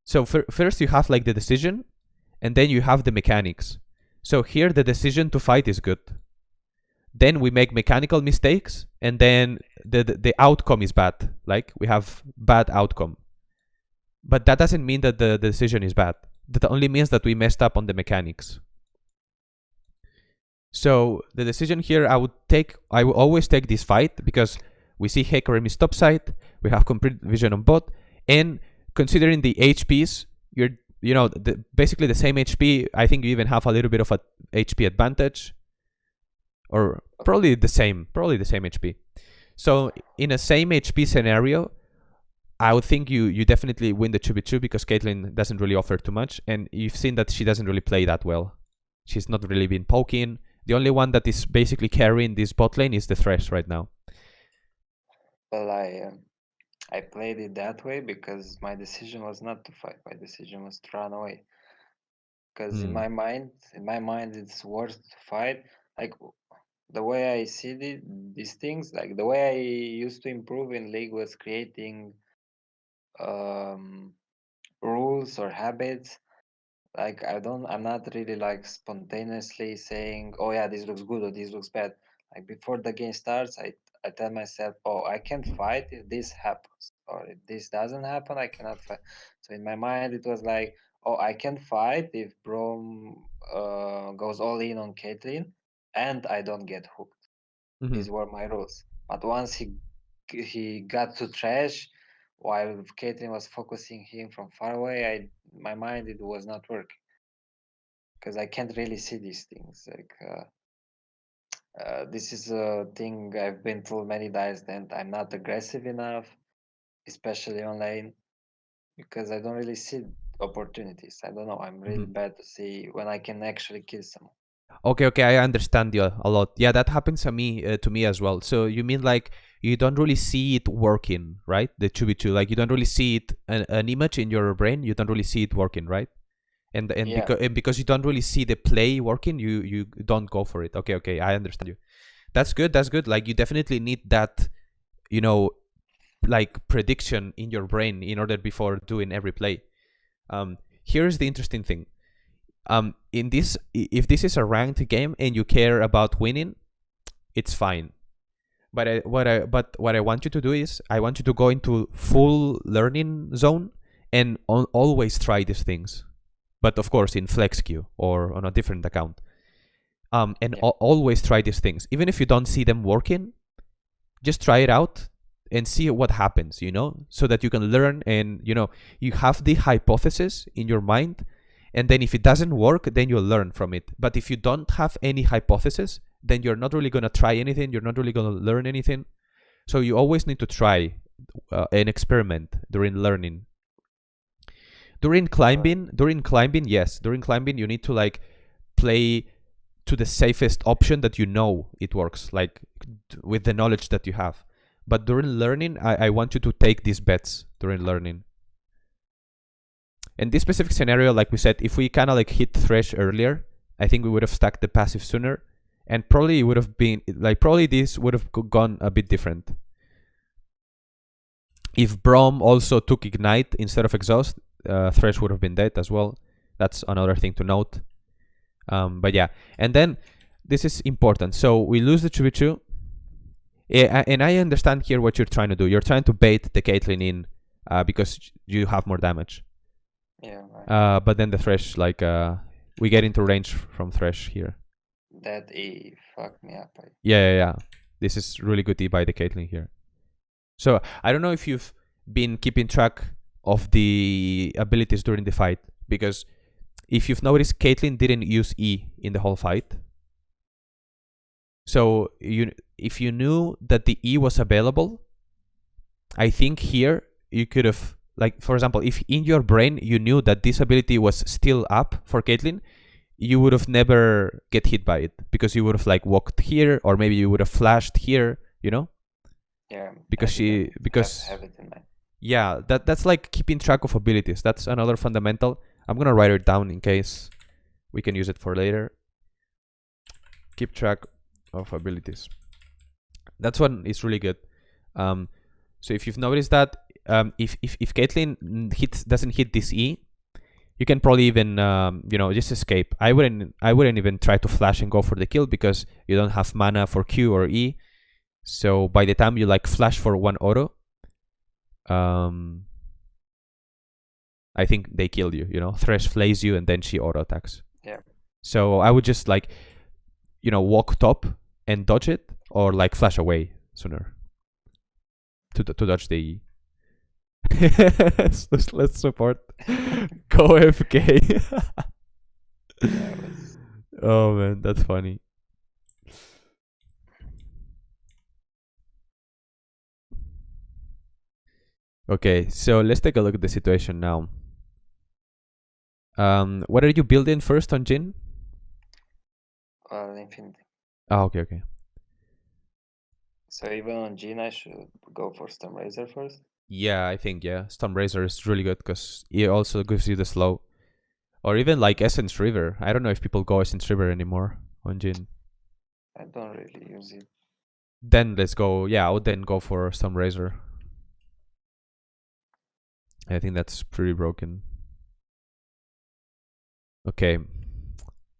So fir- first you have like the decision and then you have the mechanics. So here the decision to fight is good. Then we make mechanical mistakes and then the the, the outcome is bad. Like we have bad outcome. But that doesn't mean that the, the decision is bad. That only means that we messed up on the mechanics. So the decision here, I would take, I will always take this fight because we see Hecarim is topside, we have complete vision on bot, and considering the HPs, you're, you know, the, basically the same HP. I think you even have a little bit of a HP advantage, or probably the same, probably the same HP. So in a same HP scenario, I would think you you definitely win the 2v2 because Caitlyn doesn't really offer too much, and you've seen that she doesn't really play that well. She's not really been poking. The only one that is basically carrying this bot lane is the Thresh right now. Well, I um, I played it that way because my decision was not to fight. My decision was to run away. Because in Hmm. my mind, in my mind, it's worth to fight. Like the way I see the, these things, like the way I used to improve in league was creating um, rules or habits. Like I don't, I'm not really like spontaneously saying, "Oh yeah, this looks good" or "This looks bad." Like before the game starts, I I tell myself, "Oh, I can fight if this happens, or if this doesn't happen, I cannot fight." So in my mind, it was like, "Oh, I can fight if Braum uh, goes all in on Caitlyn, and I don't get hooked." Mhm. These were my rules. But once he he got to Thresh, while Caitlyn was focusing him from far away, I my mind it was not working because I can't really see these things. Like uh, uh, this is a thing I've been told many times that I'm not aggressive enough, especially online, because I don't really see opportunities. I don't know. I'm really Mhm. bad to see when I can actually kill someone. Okay, okay, I understand you a lot. Yeah, that happens to me uh, to me as well. So you mean like you don't really see it working, right? The 2v2, like you don't really see it an, an image in your brain, you don't really see it working, right? And and Yeah. because and because you don't really see the play working, you you don't go for it. Okay, okay, I understand you. That's good. That's good. Like you definitely need that, you know, like prediction in your brain in order before doing every play. Um, here's the interesting thing. Um, in this, if this is a ranked game and you care about winning, it's fine. But I, what I but what I want you to do is I want you to go into full learning zone and al- always try these things. But of course, in flex queue or on a different account. Um, and Yeah. al- always try these things, even if you don't see them working. Just try it out and see what happens. You know, so that you can learn and you know you have the hypothesis in your mind and then if it doesn't work then you'll learn from it. But if you don't have any hypothesis then you're not really going to try anything you're not really going to learn anything. So you always need to try uh, an experiment during learning. During climbing during climbing yes during climbing you need to like play to the safest option that you know it works like with the knowledge that you have. But during learning i, I want you to take these bets during learning in this specific scenario, like we said, if we kind of like hit Thresh earlier, I think we would have stacked the passive sooner, and probably it would have been like probably this would have gone a bit different. If Braum also took Ignite instead of Exhaust, uh, Thresh would have been dead as well. That's another thing to note. Um, but yeah, and then this is important. So we lose the 2v2. And I understand here what you're trying to do. You're trying to bait the Caitlyn in uh, because you have more damage. Yeah, right. Uh, but then the Thresh, like, uh, we get into range from Thresh here. that E fucked me up. I, Yeah, yeah, yeah. This is really good E by the Caitlyn here. So I don't know if you've been keeping track of the abilities during the fight because if you've noticed, Caitlyn didn't use E in the whole fight. So you, if you knew that the E was available, I think here you could have, like, for example, if in your brain you knew that this ability was still up for Caitlyn, you would have never get hit by it because you would have like walked here or maybe you would have flashed here, you know? yeah, Because she- have- because- have, it in mind. Yeah, that that's like keeping track of abilities. That's another fundamental. I'm gonna write it down in case we can use it for later. Keep track of abilities. That's one is really good. Um, so if you've noticed that, um, if if if Caitlyn hits doesn't hit this E, you can probably even um, you know just escape. I wouldn't I wouldn't even try to flash and go for the kill because you don't have mana for Q or E. So by the time you like flash for one auto, um, I think they kill you. You know, Thresh flays you and then she auto attacks. Yeah. So I would just like, you know, walk top and dodge it, or like flash away sooner to to dodge the (laughs) Let's, let's support go FK. Yeah, oh man, that's funny. Okay, so let's take a look at the situation now. Um, what are you building first on Jhin? well, infinity. Oh, okay, okay. So even on Jhin, I should go for Storm Razor first. Yeah, I think yeah, Storm Razor is really good because it also gives you the slow, or even like Essence Reaver. I don't know if people go Essence Reaver anymore on Jhin. I don't really use it. Then let's go. Yeah, I would then go for Storm Razor. I think that's pretty broken. Okay.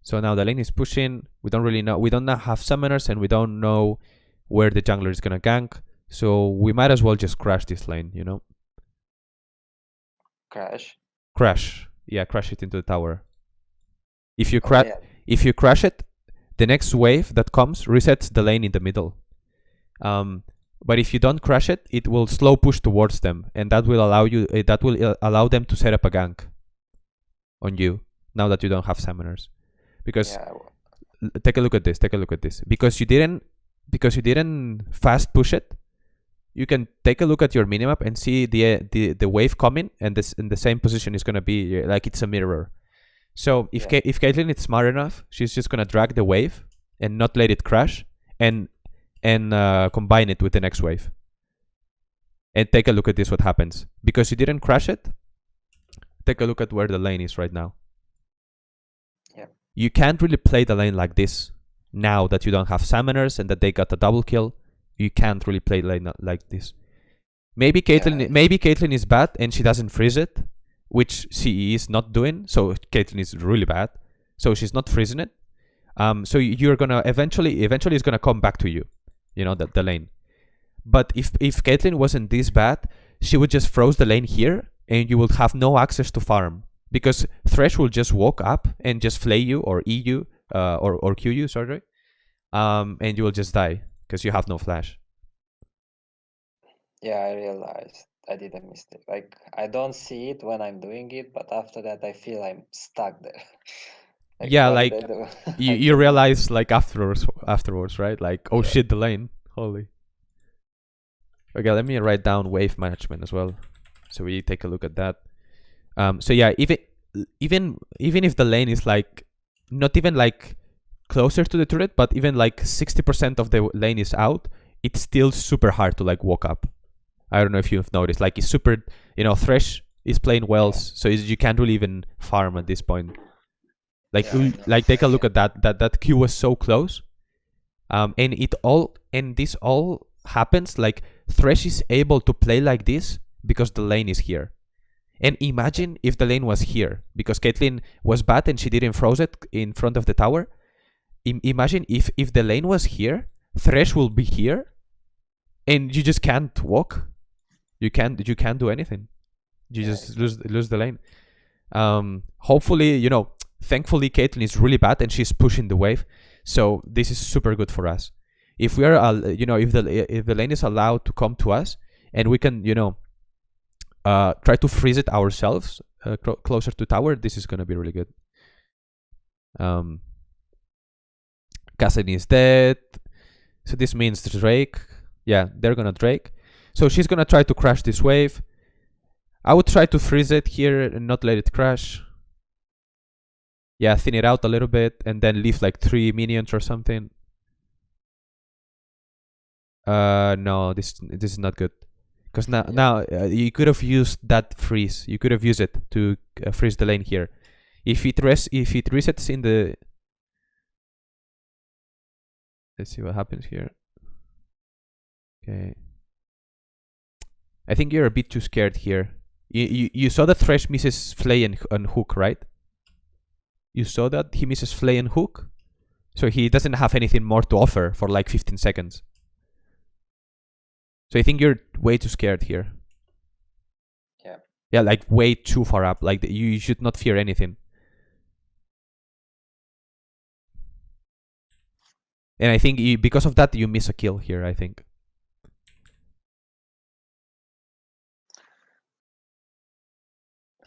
So now the lane is pushing. We don't really know. We don't have summoners and we don't know where the jungler is gonna gank. So we might as well just crash this lane, you know? Crash. Crash. Yeah, crash it into the tower. If you Oh, crash yeah. if you crash it, the next wave that comes resets the lane in the middle. Um, but if you don't crash it, it will slow push towards them, and that will allow you. Uh, that will uh, allow them to set up a gank on you now that you don't have summoners. Because Yeah, take a look at this. Take a look at this. Because you didn't because you didn't fast push it. You can take a look at your minimap and see the uh, the the wave coming, and this in the same position is gonna be uh, like it's a mirror. So if Yeah. Ka- if Caitlyn is smart enough, she's just gonna drag the wave and not let it crash, and and uh, combine it with the next wave. And take a look at this. What happens because you didn't crash it? Take a look at where the lane is right now. Yeah. You can't really play the lane like this now that you don't have summoners and that they got a double kill. You can't really play lane like this. Maybe Caitlyn, Yeah. maybe Caitlyn is bad and she doesn't freeze it, which she is not doing. So Caitlyn is really bad. So she's not freezing it. Um, so you're gonna eventually, eventually, it's gonna come back to you. You know the, the lane. But if if Caitlyn wasn't this bad, she would just froze the lane here, and you would have no access to farm because Thresh will just walk up and just flay you or E you uh, or or Q you, sorry, um, and you will just die because you have no flash. yeah, I realized I did a mistake. Like I don't see it when I'm doing it, but after that, I feel I'm stuck there. (laughs) Yeah, like, You (laughs) you realize like afterwards afterwards, right? Like oh Yeah. shit, the lane, holy. Okay, let me write down wave management as well, so we take a look at that. Um, so yeah, even even even if the lane is like not even like closer to the turret, but even like sixty percent of the lane is out, it's still super hard to like walk up. I don't know if you've noticed, like it's super, you know, Thresh is playing Wells, so you can't really even farm at this point. Like, Yeah, I l- know. like take a look at that. That that Q was so close, um, and it all and this all happens like Thresh is able to play like this because the lane is here. And imagine if the lane was here because Caitlyn was bad and she didn't froze it in front of the tower. Im- imagine if if the lane was here, Thresh will be here, and you just can't walk. You can't you can't do anything. You Yeah, just lose lose the lane. Um, hopefully, you know, thankfully Caitlyn is really bad and she's pushing the wave, so this is super good for us. If we are, al- you know, if the if the lane is allowed to come to us and we can, you know, uh, try to freeze it ourselves uh, clo- closer to tower, this is gonna be really good. Um, Kassadin is dead, so this means Drake. Yeah, they're gonna Drake. So she's gonna try to crash this wave. I would try to freeze it here and not let it crash. Yeah, thin it out a little bit and then leave like three minions or something. Uh, no, this this is not good. Because now now uh, you could have used that freeze. You could have used it to uh, freeze the lane here. If it res if it resets in the Let's see what happens here. Okay. I think you're a bit too scared here. You you, you saw that Thresh misses Flay and, and Hook, right? You saw that he misses Flay and Hook? So he doesn't have anything more to offer for like 15 seconds. So I think you're way too scared here. Yeah. Yeah, like way too far up. Like you should not fear anything. And I think you, because of that, you miss a kill here, I think.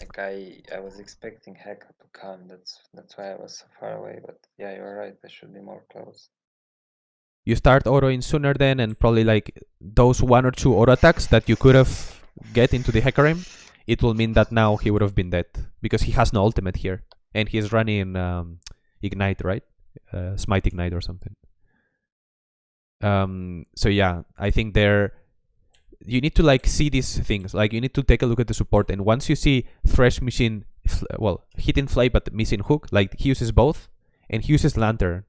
Like I, I was expecting Heka to come. That's that's why I was so far away. But yeah, you're right. I should be more close. You start auto in sooner then, and probably like those one or two auto attacks that you could have get into the Hecarim, it will mean that now he would have been dead because he has no ultimate here, and he's running um, ignite, right? Uh, smite ignite or something. Um. So yeah, I think there you need to like see these things. Like you need to take a look at the support, and once you see Thresh machine well, hitting Flay but missing Hook, like he uses both, and he uses Lantern,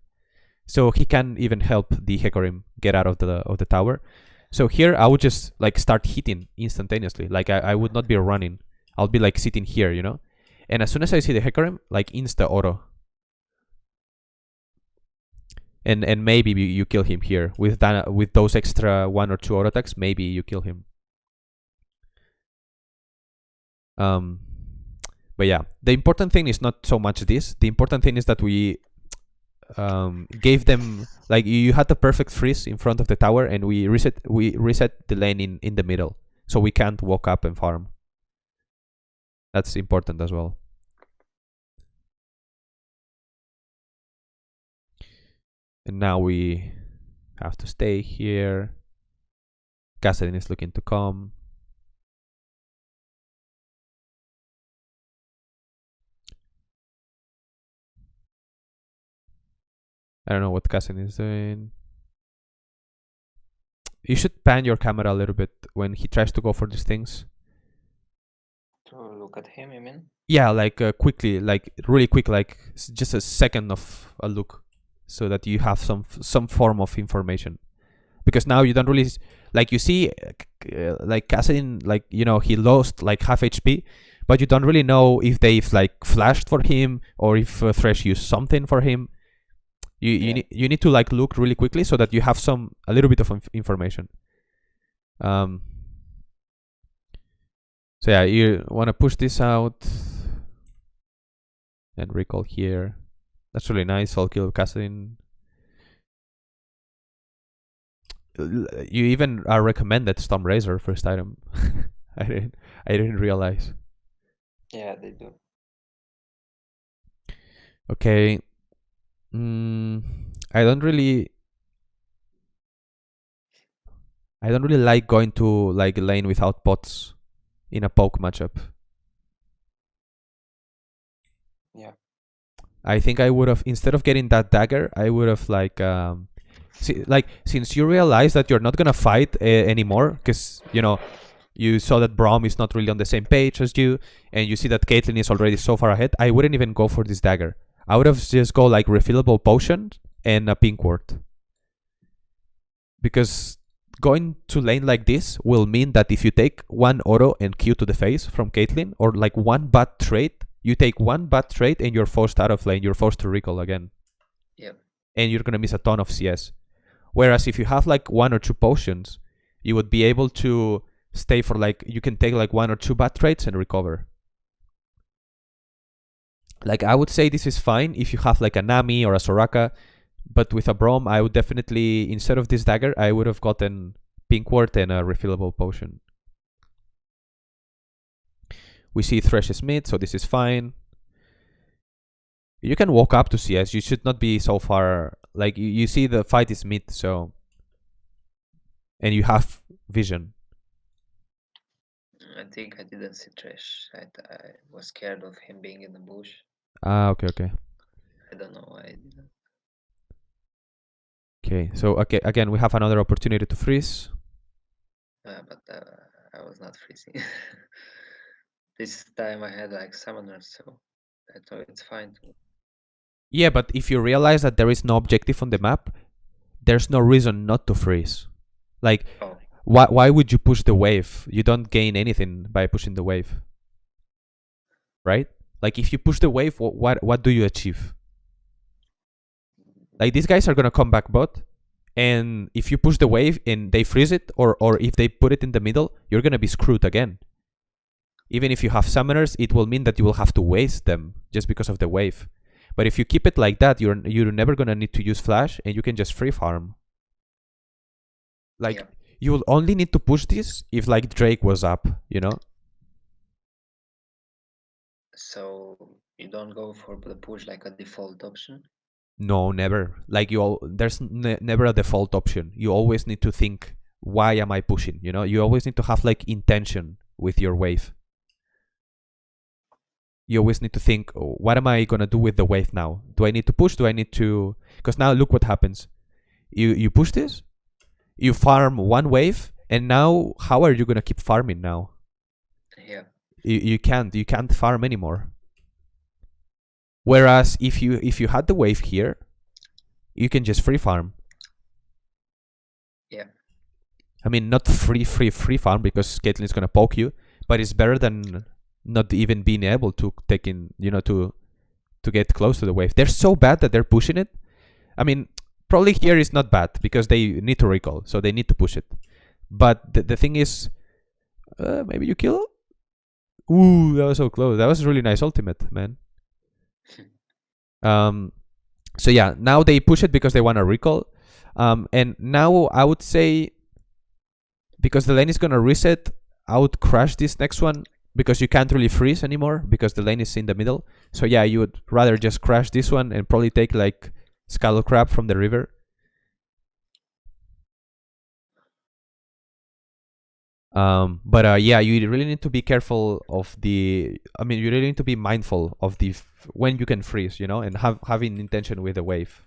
so he can even help the Hecarim get out of the of the tower. So here I would just like start hitting instantaneously. Like I, I would not be running. I'll be like sitting here, you know. And as soon as I see the Hecarim, like insta auto. And and maybe you, kill him here with that with those extra one or two auto attacks. Maybe you kill him. Um, but yeah, the important thing is not so much this. The important thing is that we um, gave them like you had the perfect freeze in front of the tower, and we reset we reset the lane in in the middle, so we can't walk up and farm. That's important as well. And now we have to stay here. Kassadin is looking to come. I don't know what Kassadin is doing. You should pan your camera a little bit when he tries to go for these things. To look at him, you mean? Yeah, like uh, quickly, like really quick, like just a second of a look, so that you have some some form of information. Because now you don't really like you see, uh, like Kassadin, like you know he lost like half HP, but you don't really know if they've like flashed for him or if uh, Thresh used something for him. You you Yeah. need you need to like look really quickly so that you have some a little bit of inf- information. Um. So yeah, you want to push this out and recall here. That's really nice. I'll kill. L- You even are recommended Storm Razor first item. (laughs) I didn't I didn't realize. Yeah, they do. Okay. Mm, I don't really I don't really like going to like lane without pots in a poke matchup. I think I would have instead of getting that dagger, I would have like um see, like since you realize that you're not gonna fight uh, anymore because you know you saw that Braum is not really on the same page as you, and you see that Caitlyn is already so far ahead. I wouldn't even go for this dagger. I would have just go like refillable potion and a pink ward. Because going to lane like this will mean that if you take one auto and Q to the face from Caitlyn, or like one bad trade, you take one bad trade and you're forced out of lane. You're forced to recall again. Yep. And you're gonna miss a ton of CS. Whereas if you have like one or two potions, you would be able to stay for like you can take like one or two bad trades and recover. Like I would say this is fine if you have like a Nami or a Soraka, but with a Braum I would definitely instead of this dagger I would have gotten pink ward and a refillable potion. We see Thresh is mid, so this is fine. You can walk up to CS. You should not be so far. Like you, you see the fight is mid, so and you have vision. I think I didn't see Thresh. I, I was scared of him being in the bush. Ah, okay, okay. I don't know why I didn't. Okay, so okay, again, we have another opportunity to freeze. Uh, but uh, I was not freezing. (laughs) this time I had like summoners, so I thought it's fine. Yeah, but if you realize that there is no objective on the map, there's no reason not to freeze. Like, Oh, why why would you push the wave? You don't gain anything by pushing the wave, right? Like, if you push the wave, what what, what do you achieve? Like these guys are gonna come back bot, and if you push the wave and they freeze it, or or if they put it in the middle, you're gonna be screwed again. Even if you have summoners, it will mean that you will have to waste them just because of the wave. But if you keep it like that, you're you're never gonna need to use flash, and you can just free farm. Like yeah. you will only need to push this if like Drake was up, you know? So you don't go for the push like a default option. No, never. Like you, al- there's ne- never a default option. You always need to think, why am I pushing? You know, you always need to have like intention with your wave. You always need to think, oh, what am I gonna do with the wave now? Do I need to push? Do I need to? Because now look what happens. You you push this, you farm one wave, and now how are you gonna keep farming now? Yeah. you, you can't you can't farm anymore whereas if you if you had the wave here you can just free farm Yeah. i mean not free free free farm because Caitlyn's gonna poke you but it's better than not even being able to take in you know to to get close to the wave they're so bad that they're pushing it i mean probably here is not bad because they need to recall so they need to push it but the, the thing is uh, maybe you kill Ooh, that was so close. That was a really nice ultimate, man. Um, so yeah, now they push it because they want to recall. Um, and now I would say because the lane is gonna reset, I would crash this next one because you can't really freeze anymore because the lane is in the middle. So yeah, you would rather just crash this one and probably take like Scuttle Crab from the river. Um, but uh, yeah, you really need to be careful of the. I mean, you really need to be mindful of the when you can freeze, you know, and have having intention with the wave.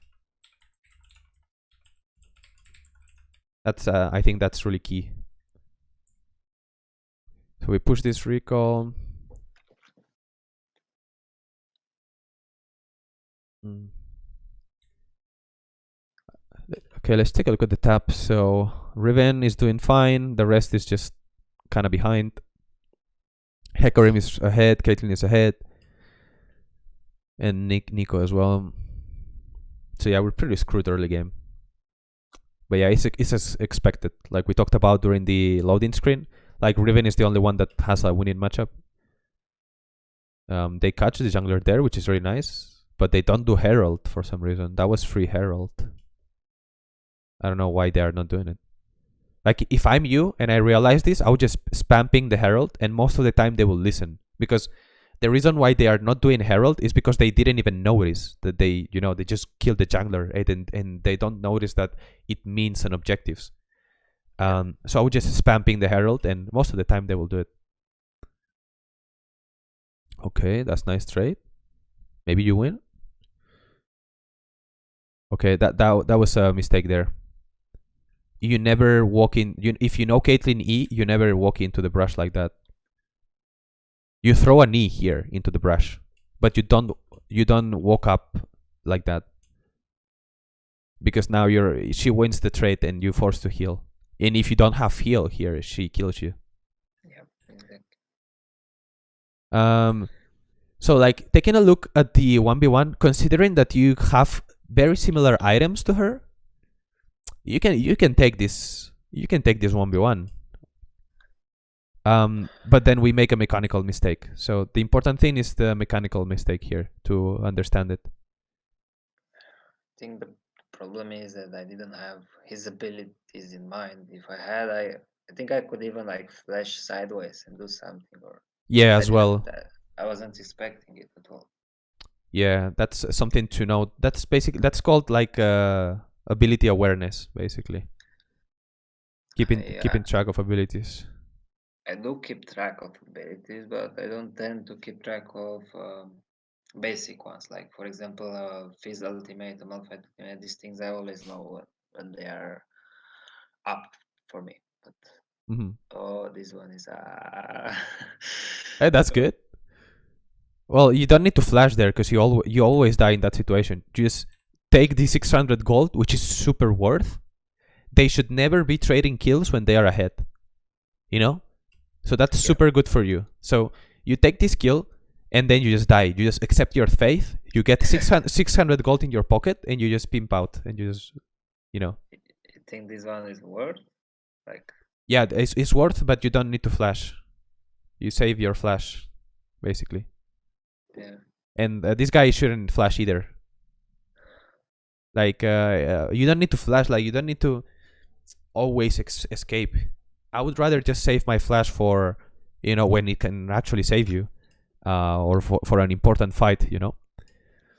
That's uh, I think that's really key. So we push this recall. Mm. Okay, let's take a look at the tap. So Riven is doing fine. The rest is just kind of behind. Hecarim is ahead. Caitlyn is ahead. And Nick Neeko as well. So yeah, we're pretty screwed early game. But yeah, it's, it's as expected. Like we talked about during the loading screen. Like Riven is the only one that has a winning matchup. Um, they catch the jungler there, which is really nice. But they don't do Herald for some reason. That was free Herald. I don't know why they are not doing it. Like if I'm you and I realize this, I would just spam ping the Herald, and most of the time they will listen because the reason why they are not doing Herald is because they didn't even notice that they, you know, they just killed the jungler and and, and they don't notice that it means an objectives. Um, so I would just spam ping the Herald, and most of the time they will do it. Okay, that's nice trade. Maybe you win. Okay, that that that was a mistake there you never walk in you if you know Caitlyn E, you never walk into the brush like that. You throw a knee here into the brush, but you don't you don't walk up like that. Because now you're she wins the trade and you're forced to heal. And if you don't have heal here, she kills you. Yeah. Exactly. Um so like taking a look at the 1v1, considering that you have very similar items to her, you can you can take this you can take this 1v1 um but then we make a mechanical mistake so the important thing is the mechanical mistake here to understand it I think the problem is that I didn't have his abilities in mind. If I had, I I think I could even like flash sideways and do something. Or yeah as well uh, I wasn't expecting it at all. yeah that's something to note that's basically that's called like uh ability awareness basically keeping Yeah. keeping track of abilities I do keep track of abilities, but I don't tend to keep track of um, basic ones. Like for example, uh, Fizz Ultimate, Malphite Ultimate. These things I always know when, when they are up for me. But hmm oh, this one is uh, hey that's (laughs) good well you don't need to flash there because you al- you always die in that situation just take the 600 gold which is super worth they should never be trading kills when they are ahead. You know? So that's Yeah. super good for you. So you take this kill and then you just die. You just accept your fate. You get 600, (laughs) 600 gold in your pocket and you just pimp out and you just, you know. You think this one is worth? Like, Yeah, it's, it's worth, but you don't need to flash. You save your flash, basically. yeah. And uh, this guy shouldn't flash either. Like, uh, uh, you don't need to flash. Like, you don't need to always ex- escape. I would rather just save my flash for, you know, when it can actually save you, uh, or for for an important fight. You know.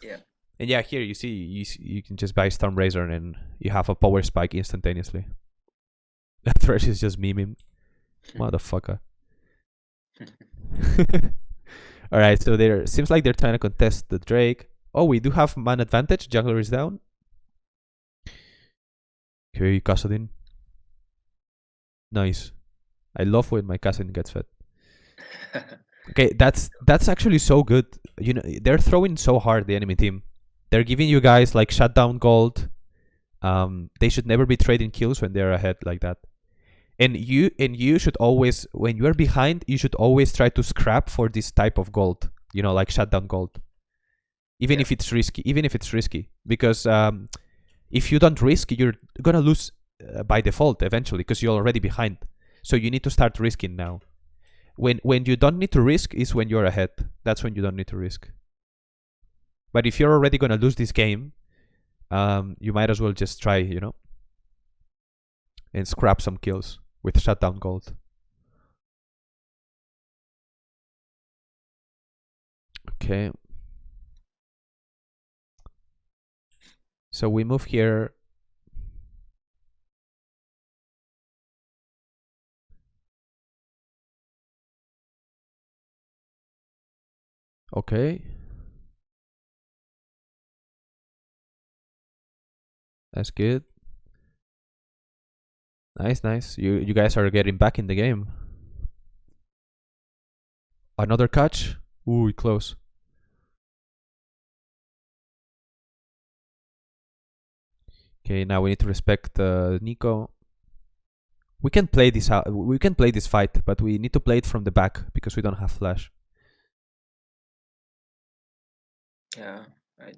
Yeah. And yeah, here you see you you can just buy Storm Razor and you have a power spike instantaneously. (laughs) That Thresh is just memeing, (laughs) motherfucker. (laughs) All right, so there seems like they're trying to contest the Drake. Oh, we do have man advantage. Jungler is down. Okay, Kassadin. Nice. I love when my Kassadin gets fed. Okay, that's that's actually so good. You know, they're throwing so hard the enemy team. They're giving you guys like shutdown gold. Um, they should never be trading kills when they're ahead like that. And you and you should always when you are behind, you should always try to scrap for this type of gold. You know, like shutdown gold. Even Yeah. if it's risky, even if it's risky, because um, if you don't risk, you're gonna lose uh, by default eventually because you're already behind. So you need to start risking now when when you don't need to risk is when you're ahead. That's when you don't need to risk. But if you're already going to lose this game um you might as well just try you know and scrap some kills with shutdown gold. Okay. So we move here Okay. That's good. Nice, nice. You you guys are getting back in the game. Another catch. Ooh, close. Okay, now we need to respect uh, Neeko. We can play this out. We can play this fight, but we need to play it from the back because we don't have flash. Yeah. I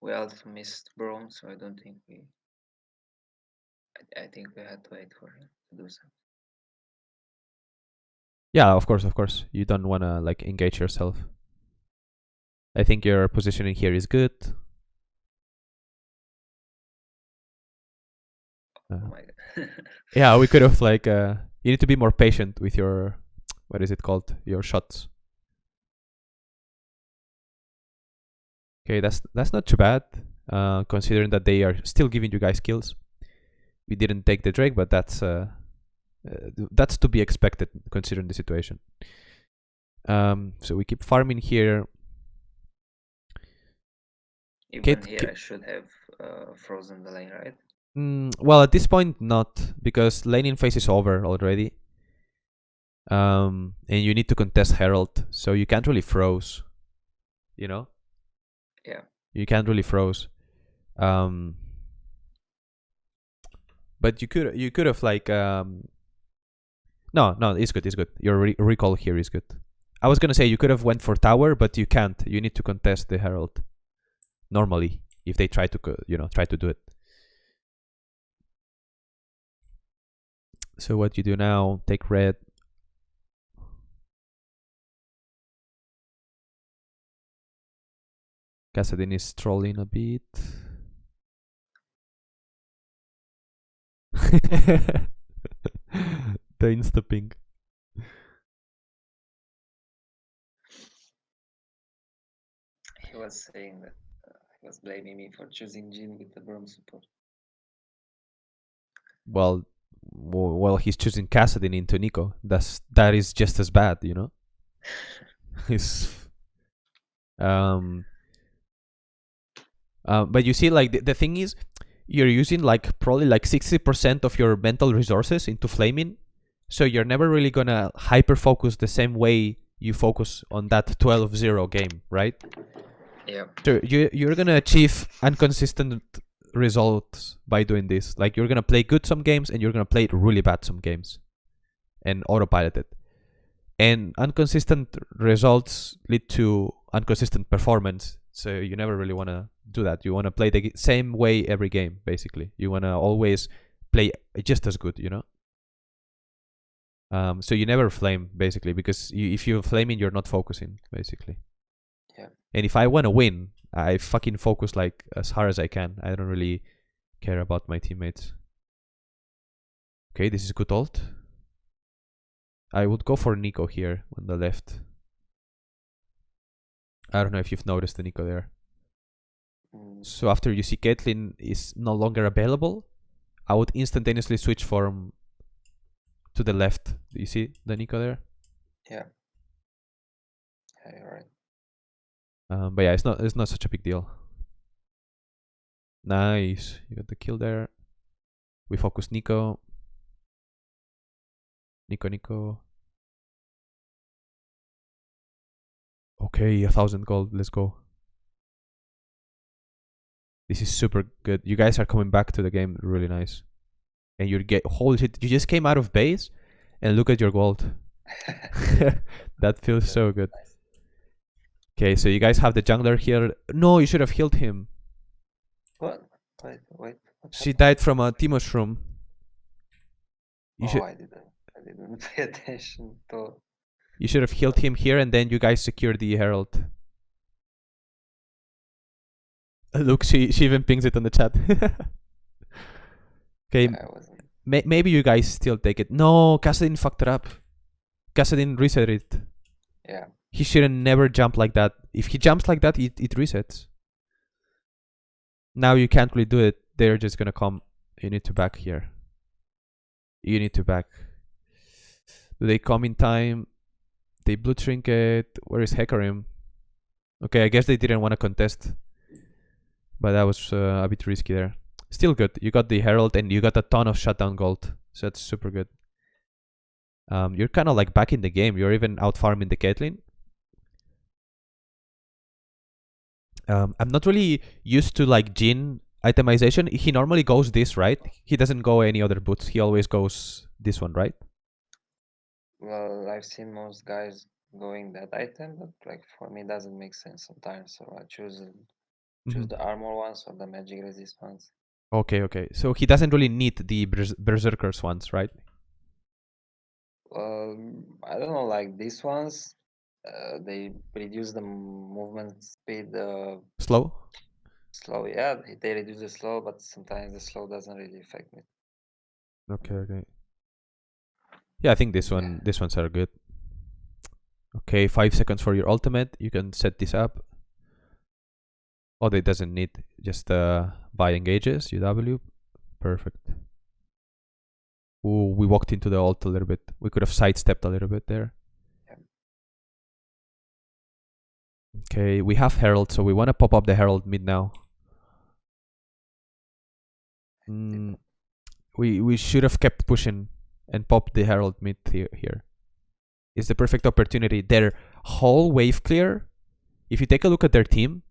we also missed Braum, so I don't think we. I, I think we had to wait for him to do something. Yeah, of course, of course. You don't want to like engage yourself. I think your positioning here is good. Oh Uh, my god. (laughs) yeah, we could have like uh you need to be more patient with your what is it called? Your shots. Okay, that's that's not too bad. Uh considering that they are still giving you guys kills. We didn't take the Drake, but that's uh, uh that's to be expected considering the situation. Um so we keep farming here. Even Kate- here, I should have uh, frozen the lane, right? Mm, well, at this point, not because laning phase is over already. Um, and you need to contest Herald, so you can't really froze. You know, You can't really froze. Um, but you could you could have like um. No, no, it's good. It's good. Your re- recall here is good. I was gonna say you could have went for tower, but you can't. You need to contest the Herald. Normally, if they try to, you know, try to do it. So what you do now, take red. Kassadin is trolling a bit. (laughs) the insta ping. He was saying that uh, he was blaming me for choosing Jhin with the Braum support. Well, well, he's choosing Kassadin into Neeko. That's that is just as bad, you know. (laughs) He's um. Uh, but you see, like the, the thing is, you're using like probably like sixty percent of your mental resources into flaming, so you're never really gonna hyper focus the same way you focus on that 12-0 game, right? Yeah. So you you're gonna achieve inconsistent results by doing this. Like you're gonna play good some games and you're gonna play really bad some games, and autopilot it. And inconsistent results lead to inconsistent performance. So you never really want to do that. You want to play the same way every game, basically. You want to always play just as good, you know. Um, so you never flame basically because you, if you're flaming, you're not focusing basically. Yeah. And if I want to win, I fucking focus like as hard as I can. I don't really care about my teammates. Okay, this is good ult. I would go for Neeko here on the left. I don't know if you've noticed the Neeko there. Mm, So after you see Caitlyn is no longer available, I would instantaneously switch from to the left. Do you see the Neeko there? yeah. Yeah, you're right. Um, but yeah, it's not it's not such a big deal. Nice, you got the kill there. We focus Neeko. Neeko, Neeko. Okay, a thousand gold. Let's go. This is super good. You guys are coming back to the game. Really nice. And you get holy shit. You just came out of base, and look at your gold. (laughs) (laughs) that feels so good. Okay, so you guys have the jungler here. No, you should have healed him. What? Wait, wait. What She died from a Teemo shroom. You oh, should I didn't. I didn't (laughs) pay attention to. You should have healed him here, and then you guys secure the herald. Uh, Look, she she even pings it on the chat. (laughs) okay, may, maybe you guys still take it. No, Kassadin fucked it up. Kassadin reset it. Yeah. He shouldn't never jump like that. If he jumps like that, it, it resets. Now you can't really do it. They're just gonna come. You need to back here. You need to back. Do they come in time? They blue trinket. Where is Hecarim? Okay, I guess they didn't want to contest. But that was uh, a bit risky there. Still good. You got the Herald and you got a ton of shutdown gold. So that's super good. Um, you're kind of like back in the game. You're even out farming the Caitlyn. Um, I'm not really used to like Jhin itemization. He normally goes this, right? He doesn't go any other boots. He always goes this one, right? Well, I've seen most guys going that item, but like for me, it doesn't make sense sometimes. So I choose choose Mhm. the armor ones or the magic resist ones. Okay, okay. So he doesn't really need the Berserkers ones, right? Well, I don't know, like these ones, uh, they reduce the movement speed uh, Slow? slow. Yeah, they- they reduce the slow, but sometimes the slow doesn't really affect me. Okay, okay. Yeah, I think this one, these ones are good. Okay, five seconds for your ultimate. You can set this up. Oh, it doesn't need just uh, buy engages UW. Perfect. Ooh, we walked into the alt a little bit. We could have sidestepped a little bit there. Okay, we have Herald, so we want to pop up the Herald mid now. Mm, we we should have kept pushing and pop the Herald mid here. Is the perfect opportunity. Their whole wave clear. If you take a look at their team,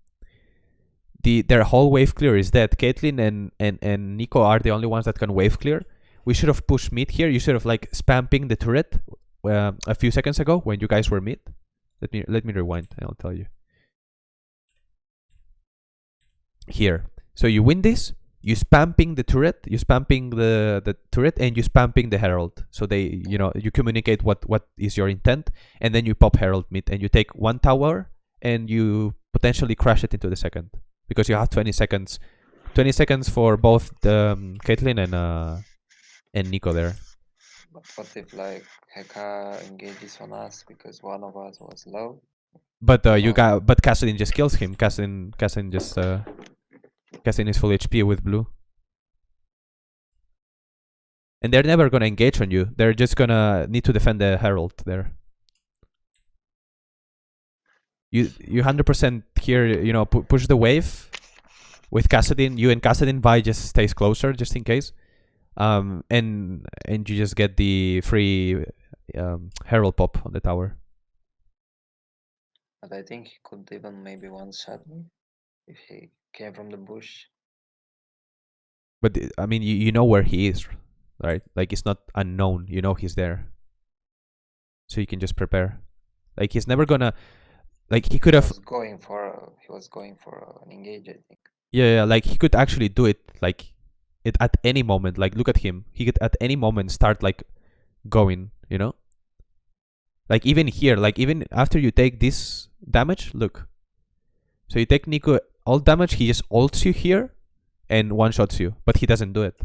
the their whole wave clear is dead. Caitlyn and and and Neeko are the only ones that can wave clear. We should have pushed mid here. You should have like spamming the turret uh, a few seconds ago when you guys were mid. Let me let me rewind. and I'll tell you. Here, so you win this. You spamming the turret. You spamming the the turret, and you spamming the herald. So they, you know, you communicate what what is your intent, and then you pop herald mid, and you take one tower, and you potentially crash it into the second because you have 20 seconds 20 seconds for both the um, Caitlyn and uh and Neeko there. But what if like Heka engages on us because one of us was low? But uh, you got but Kassadin just kills him. Kassadin Kassadin just uh Kassadin is full HP with blue. And they're never gonna engage on you. They're just gonna need to defend the Herald there. You you hundred percent here. You know, pu- push the wave with Kassadin. You and Kassadin Vi just stays closer just in case. Um, and and you just get the free um, Herald pop on the tower. But I think he could even maybe one shot me if he came from the bush. But uh, I mean, you, you know where he is, right? Like it's not unknown. You know he's there, so you can just prepare. Like he's never gonna, like he could have, was going for he was going for an engage, I think. yeah, yeah, like he could actually do it, like it at any moment. Like look at him, he could at any moment start like going, you know. Like even here, like even after you take this damage, look. So you take Neeko all damage, he just ults you here, and one shots you, but he doesn't do it.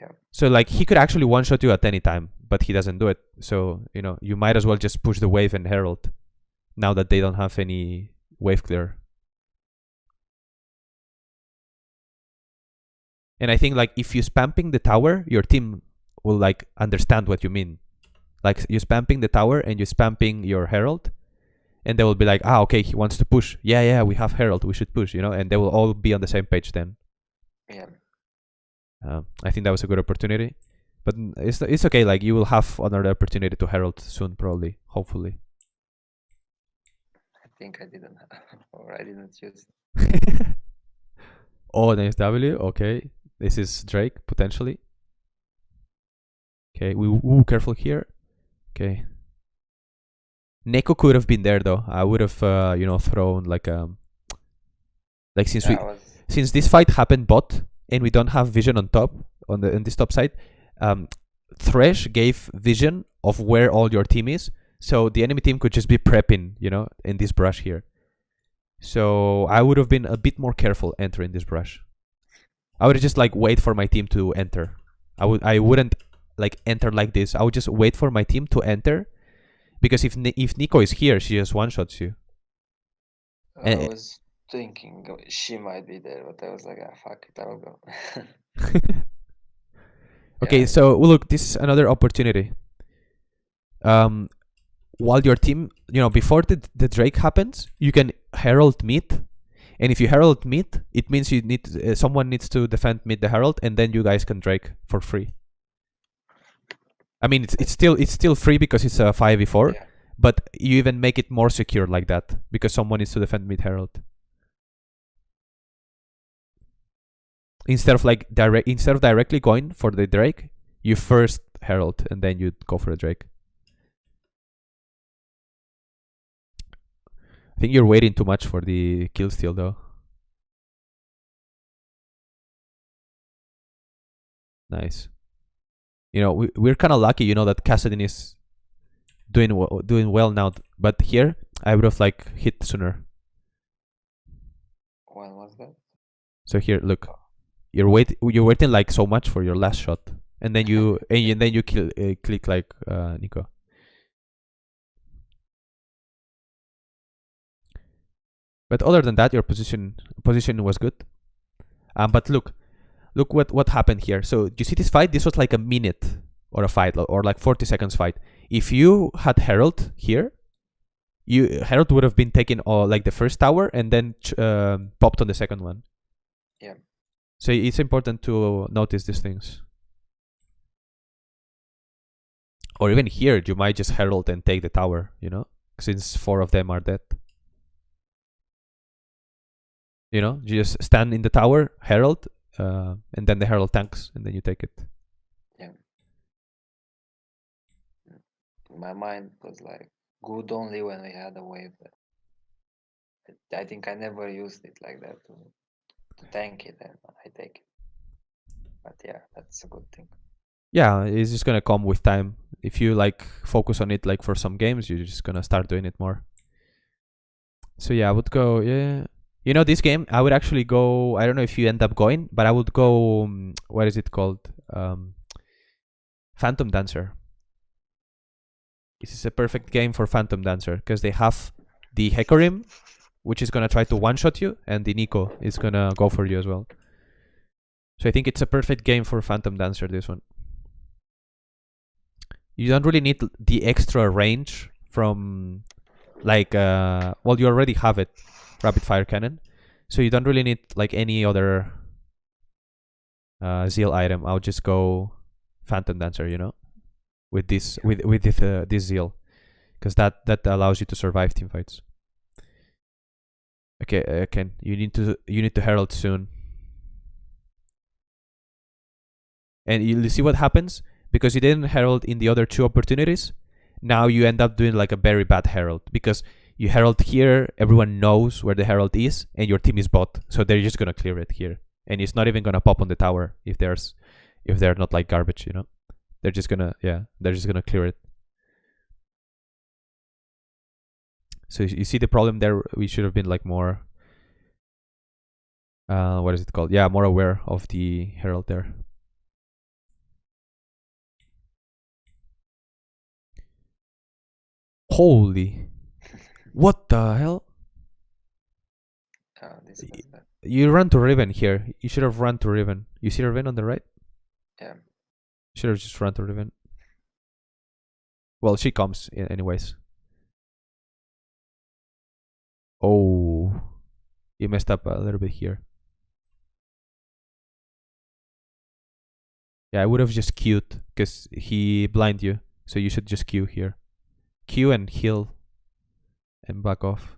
Yeah. So like he could actually one shot you at any time, but he doesn't do it. So you know you might as well just push the wave and herald. Now that they don't have any wave clear. And I think like if you spamming the tower, your team will like understand what you mean. Like you spamming the tower and you spamming your herald, and they will be like, ah, okay, he wants to push. Yeah, yeah, we have herald, we should push, you know, and they will all be on the same page then. Yeah. Um, I think that was a good opportunity, but it's it's okay. Like you will have another opportunity to herald soon, probably, hopefully. I think I didn't (laughs) or I didn't use. (laughs) oh, nice W. Okay, this is Drake potentially. Okay, we ooh, careful here. Okay. Neeko could have been there though. I would have, uh, you know, thrown like um, like since we was, since this fight happened bot and we don't have vision on top on the on this top side, um, Thresh gave vision of where all your team is, so the enemy team could just be prepping, you know, in this brush here. So I would have been a bit more careful entering this brush. I would just like wait for my team to enter. I would I wouldn't like enter like this. I would just wait for my team to enter, because if if Neeko is here, she just one shots you. I eh, was thinking she might be there, but I was like, ah, fuck it, I'll go. (laughs) (laughs) Okay, Yeah. so well, look, this is another opportunity. Um, while your team, you know, before the the Drake happens, you can herald mid, and if you herald mid, it means you need uh, someone needs to defend mid the herald, and then you guys can Drake for free. I mean, it's it's still it's still free because it's a five v four, but you even make it more secure like that because someone needs to defend mid herald. Instead of like direct, instead of directly going for the Drake, you first herald and then you go for the Drake. I think you're waiting too much for the kill steal though. Nice. You know, we, we're kind of lucky, you know, that Kassadin is doing doing well now. But here, I would have like hit sooner. When was that? So here, look, you're wait you're waiting like so much for your last shot, and then you (laughs) and, you- and then you kill uh, click like uh, Neeko. But other than that, your position position was good. Um, but look, look what what happened here. So you see this fight? This was like a minute or a fight or like 40 seconds fight. If you had Herald here, you Herald would have been taken all like the first tower and then um, popped on the second one. Yeah. So it's important to notice these things. Or even here, you might just herald and take the tower, you know, since four of them are dead. You know, you just stand in the tower, herald, uh, and then the herald tanks, and then you take it. Yeah. My mind was like good only when we had a wave. I think I never used it like that to, to tank it and I take it. But yeah, that's a good thing. Yeah, it's just gonna come with time. If you like focus on it, like for some games, you're just gonna start doing it more. So yeah, I would go. Yeah, you know, this game, I would actually go. I don't know if you end up going, but I would go. Um, what is it called? Um, Phantom Dancer. This is a perfect game for Phantom Dancer because they have the Hecarim, which is gonna try to one shot you, and the Neeko is gonna go for you as well. So I think it's a perfect game for Phantom Dancer. This one. You don't really need the extra range from, like, uh, well, you already have it, rapid fire cannon, so you don't really need like any other uh, zeal item. I'll just go Phantom Dancer, you know, with this with with this, uh, this zeal, because that that allows you to survive team fights. Okay, uh, Ken, you need to you need to herald soon. and you see what happens because you didn't herald in the other two opportunities. Now you end up doing like a very bad herald because you herald here, everyone knows where the herald is, and your team is bot, so they're just gonna clear it here, and it's not even gonna pop on the tower if there's if they're not like garbage, you know. They're just gonna yeah, they're just gonna clear it. So you you see the problem there. We should have been like more. Uh, what is it called? Yeah, more aware of the herald there. Holy, what the hell? Oh, this was bad. You run to Riven here. You should have run to Riven. You see Riven on the right? Yeah. Should have just run to Riven. Well, she comes anyways. Oh, you messed up a little bit here. Yeah, I would have just queued because he blind you, so you should just queue here. Queue and heal, and back off.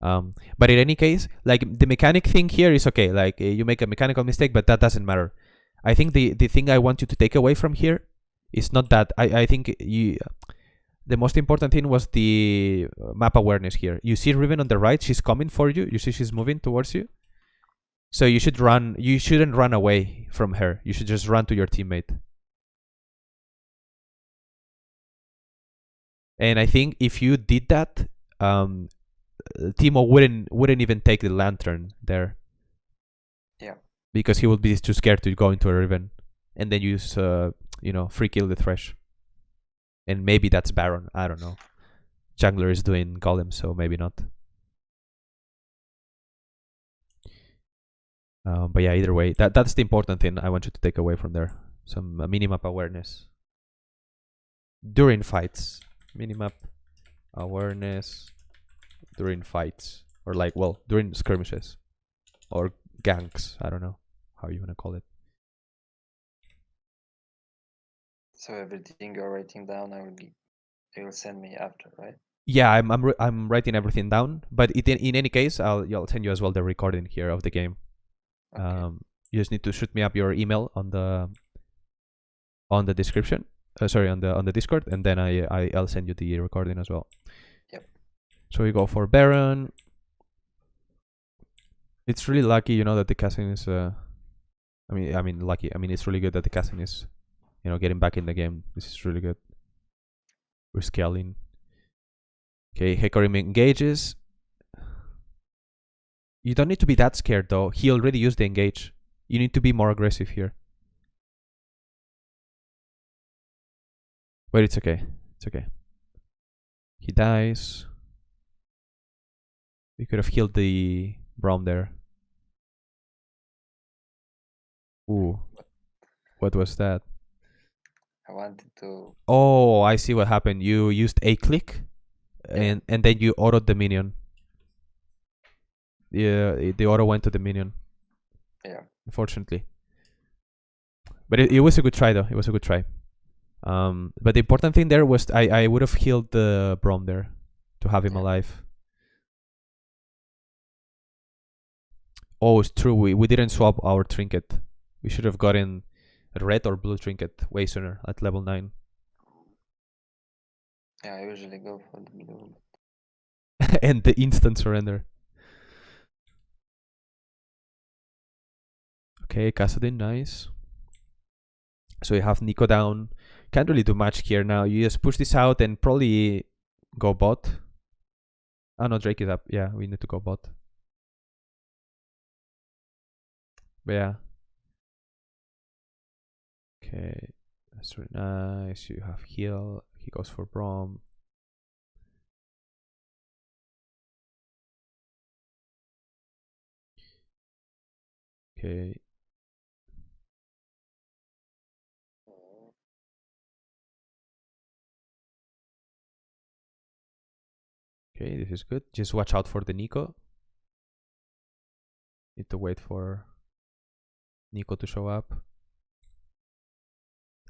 Um, but in any case, like the mechanic thing here is okay. Like uh, you make a mechanical mistake, but that doesn't matter. I think the the thing I want you to take away from here is not that. I I think you. The most important thing was the uh, map awareness here. You see Riven on the right. She's coming for you. You see she's moving towards you. So you should run. You shouldn't run away from her. You should just run to your teammate. And I think if you did that, um, Teemo wouldn't wouldn't even take the lantern there. Yeah. Because he would be too scared to go into a riven, and then use uh you know free kill the thresh. And maybe that's Baron. I don't know. Jungler is doing golem, so maybe not. Um, but yeah, either way, that that's the important thing I want you to take away from there. Some uh, minimap awareness during fights. Minimap awareness during fights or like well during skirmishes or ganks i don't know how you want to call it So everything you're writing down, I will be, you will send me after, right? yeah i'm i'm, I'm writing everything down but it, in, in any case i'll i'll send you as well the recording here of the game Okay. um you just need to shoot me up your email on the on the description uh, sorry on the on the discord and then i, I i'll send you the recording as well. Yep. so we go for baron. It's really lucky you know that the casting is uh i mean i mean lucky. I mean it's really good that the casting is you know getting back in the game. This is really good. We're scaling. Okay Hecarim engages. You don't need to be that scared though. He already used the engage. You need to be more aggressive here but it's okay it's okay he dies we could have killed the Braum there ooh what was that I wanted to, Oh, I see what happened. You used a click, Yeah. and and then you autoed the minion. Yeah, eh, the auto went to the minion. yeah. Unfortunately, but it, it was a good try though. It was a good try. Um, but the important thing there was I I would have healed the Braum there to have him Yeah. alive. Oh, it's true. We we didn't swap our trinket. We should have gotten a red or blue trinket way sooner at level nine. Yeah, I usually go for the blue. (laughs) and the instant surrender. Okay, Kassadin, nice. So you have Neeko down. Can't really do much here now. You just push this out and probably go bot. Oh no, Drake is up. Yeah, we need to go bot. But yeah. Okay, that's really nice. You have heal. He goes for Braum. Okay. Okay, this is good. Just watch out for the Neeko. Need to wait for Neeko to show up.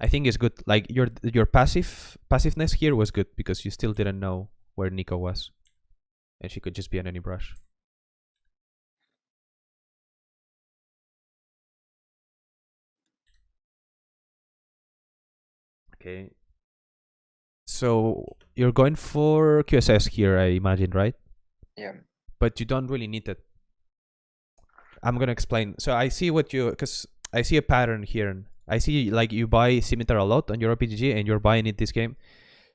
I think it's good. Like your your passive passiveness here was good because you still didn't know where Neeko was, and she could just be on any brush. Okay. So you're going for QSS here, I imagine, right? Yeah. But you don't really need it. I'm gonna explain. So I see what you, because I see a pattern here. I see like you buy Scimitar a lot on your OP.GG and you're buying it this game.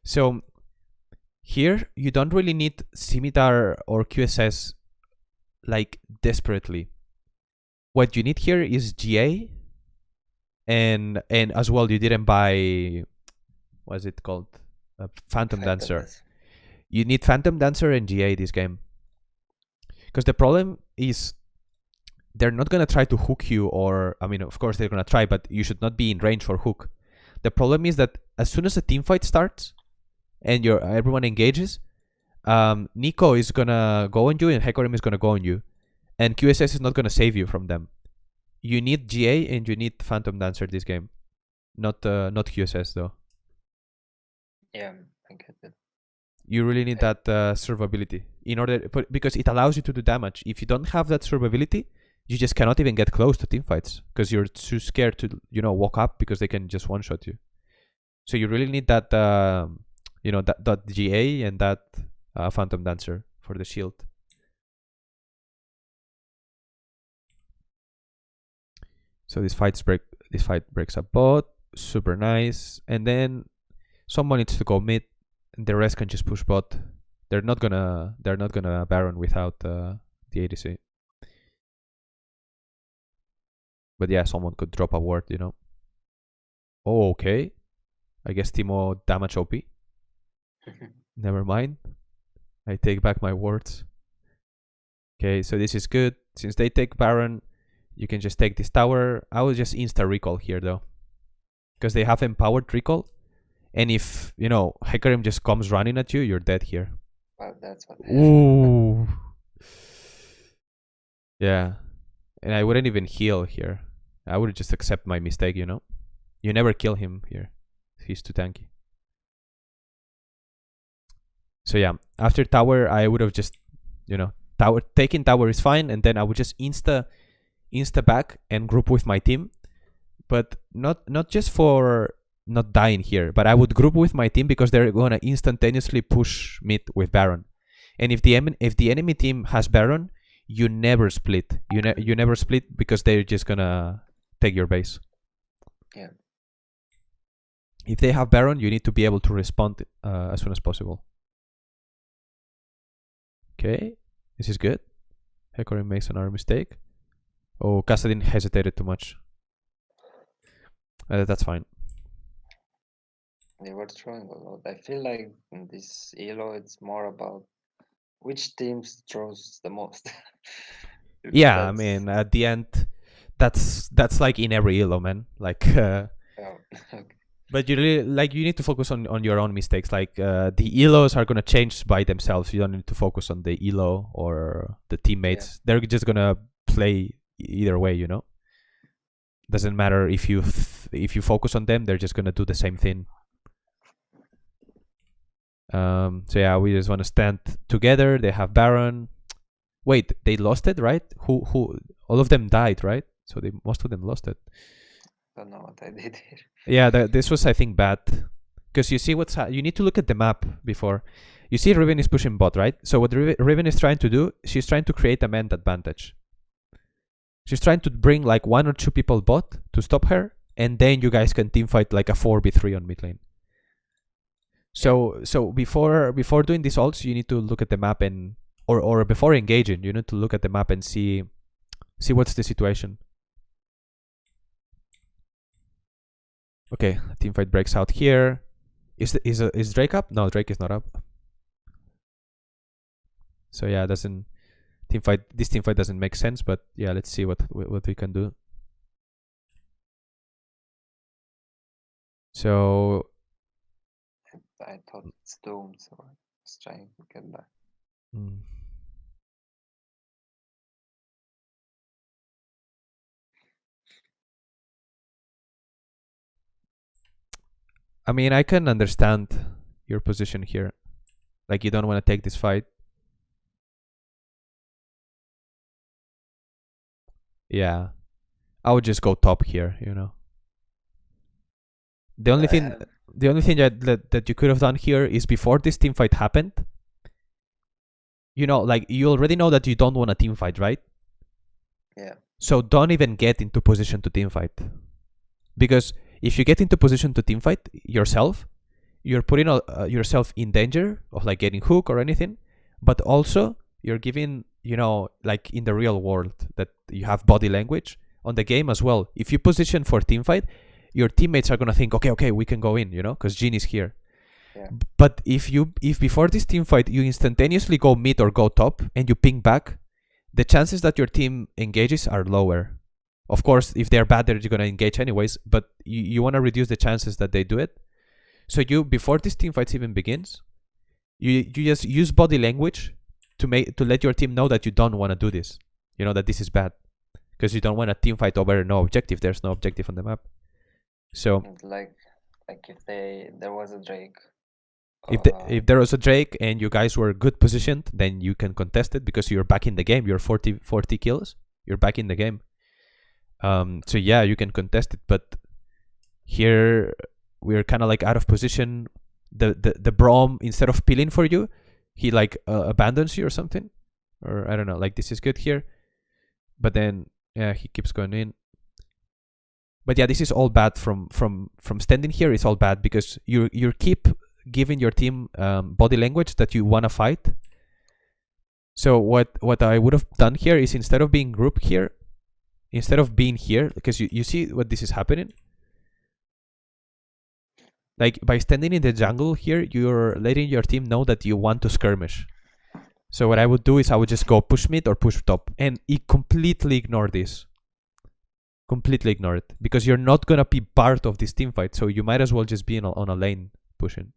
So here you don't really need Scimitar or QSS like desperately. What you need here is GA and and as well you didn't buy what's it called? Uh, Phantom Dancer. Fantasy. You need Phantom Dancer and GA this game. Because the problem is they're not gonna try to hook you or I mean of course they're gonna try, but you should not be in range for hook. The problem is that as soon as a team fight starts and your everyone engages, um, Neeko is gonna go on you and Hecarim is gonna go on you. And QSS is not gonna save you from them. You need GA and you need Phantom Dancer this game. Not uh, not QSS though. Yeah, I get it. you really need that uh, survivability in order but because it allows you to do damage. If you don't have that survivability you just cannot even get close to team fights because you're too scared to you know walk up because they can just one shot you. So you really need that um you know that that ga and that uh, phantom dancer for the shield. So this fights break this fight breaks a bot super nice and then someone needs to go mid the rest can just push bot. They're not gonna they're not gonna Baron without uh, the ADC. But yeah, someone could drop a ward, you know. Oh, okay. I guess Teemo damage OP. (laughs) Never mind. I take back my words. Okay, so this is good. Since they take Baron, you can just take this tower. I will just insta recall here though. Because they have empowered recall. And if, you know, Hecarim just comes running at you, you're dead here. well, that's what. Ooh. yeah. And I wouldn't even heal here. I would just accept my mistake, you know? You never kill him here. He's too tanky. So yeah, after tower I would have just you know, tower taking tower is fine and then I would just insta insta back and group with my team. But not not just for not dying here, but I would group with my team because they're gonna instantaneously push mid with Baron. And if the if the enemy team has Baron, you never split. You ne- you never split because they're just gonna take your base. Yeah. If they have Baron, you need to be able to respond uh, as soon as possible. Okay, this is good. Hecarim makes another mistake. Oh, Kassadin hesitated too much. Uh, that's fine. They were throwing a lot. I feel like in this Elo, it's more about which team throws the most. (laughs) Yeah, I mean, at the end, that's that's like in every elo, man. Like, (laughs) uh, yeah, (laughs) okay. but you really like you need to focus on on your own mistakes. Like, uh, the elos are gonna change by themselves. You don't need to focus on the elo or the teammates. They're just gonna play either way. You know, doesn't matter if you f- if you focus on them. They're just gonna do the same thing. Um. So yeah, we just want to stand together. They have Baron. Wait, they lost it, right? Who who? All of them died, right? So they most of them lost it. Don't know what I (laughs) did here. Yeah, th- this was I think bad because you see what's you need to look at the map before. You see Riven is pushing bot, right? So what Riven, is trying to do, she's trying to create a man advantage. She's trying to bring like one or two people bot to stop her, and then you guys can team fight like a four v three on mid lane. So so before before doing these ults, you need to look at the map and or or before engaging, you need to look at the map and see see what's the situation. Okay, team fight breaks out here. Is the, is is Drake up? No, Drake is not up. So yeah, doesn't team fight. This team fight doesn't make sense. But yeah, let's see what what we can do. So I thought it's doomed, so I was trying to get back. mm, I mean, I can understand your position here. Like you don't want to take this fight. Yeah. I would just go top here, you know. The only I thing have- the only thing that, that that you could have done here is before this team fight happened. You know, like you already know that you don't want a team fight, right? Yeah. So don't even get into position to team fight. Because if you get into position to team fight yourself, you're putting uh, yourself in danger of like getting hooked or anything, but also you're giving, you know, like in the real world that you have body language on the game as well. If you position for team fight, your teammates are going to think, "Okay, okay, we can go in," you know, cuz Jhin is here. Yeah. But if you if before this team fight you instantaneously go mid or go top and you ping back, the chances that your team engages are lower. Of course, if they're bad, they're gonna engage anyways. But you, you want to reduce the chances that they do it. So you before this team fight even begins, you you just use body language to make to let your team know that you don't want to do this. You know that this is bad because you don't want a team fight over no objective. There's no objective on the map. So like like if they there was a Drake. if the, uh, if there was a Drake and you guys were good positioned, then you can contest it because you're back in the game. You're 40, 40 kills. You're back in the game. Um, so yeah, you can contest it. But here we're kind of like out of position. The the the Braum instead of peeling for you, he like uh, abandons you or something, or I don't know. Like this is good here, but then yeah, he keeps going in. But yeah, this is all bad from from from standing here. It's all bad because you you keep giving your team um, body language that you want to fight. So what what I would have done here is instead of being grouped here, instead of being here, because you, you see what this is happening. Like by standing in the jungle here, you're letting your team know that you want to skirmish. So what I would do is I would just go push mid or push top and e- completely ignore this. Completely ignore it because you're not gonna be part of this team fight. So you might as well just be a, on a lane pushing.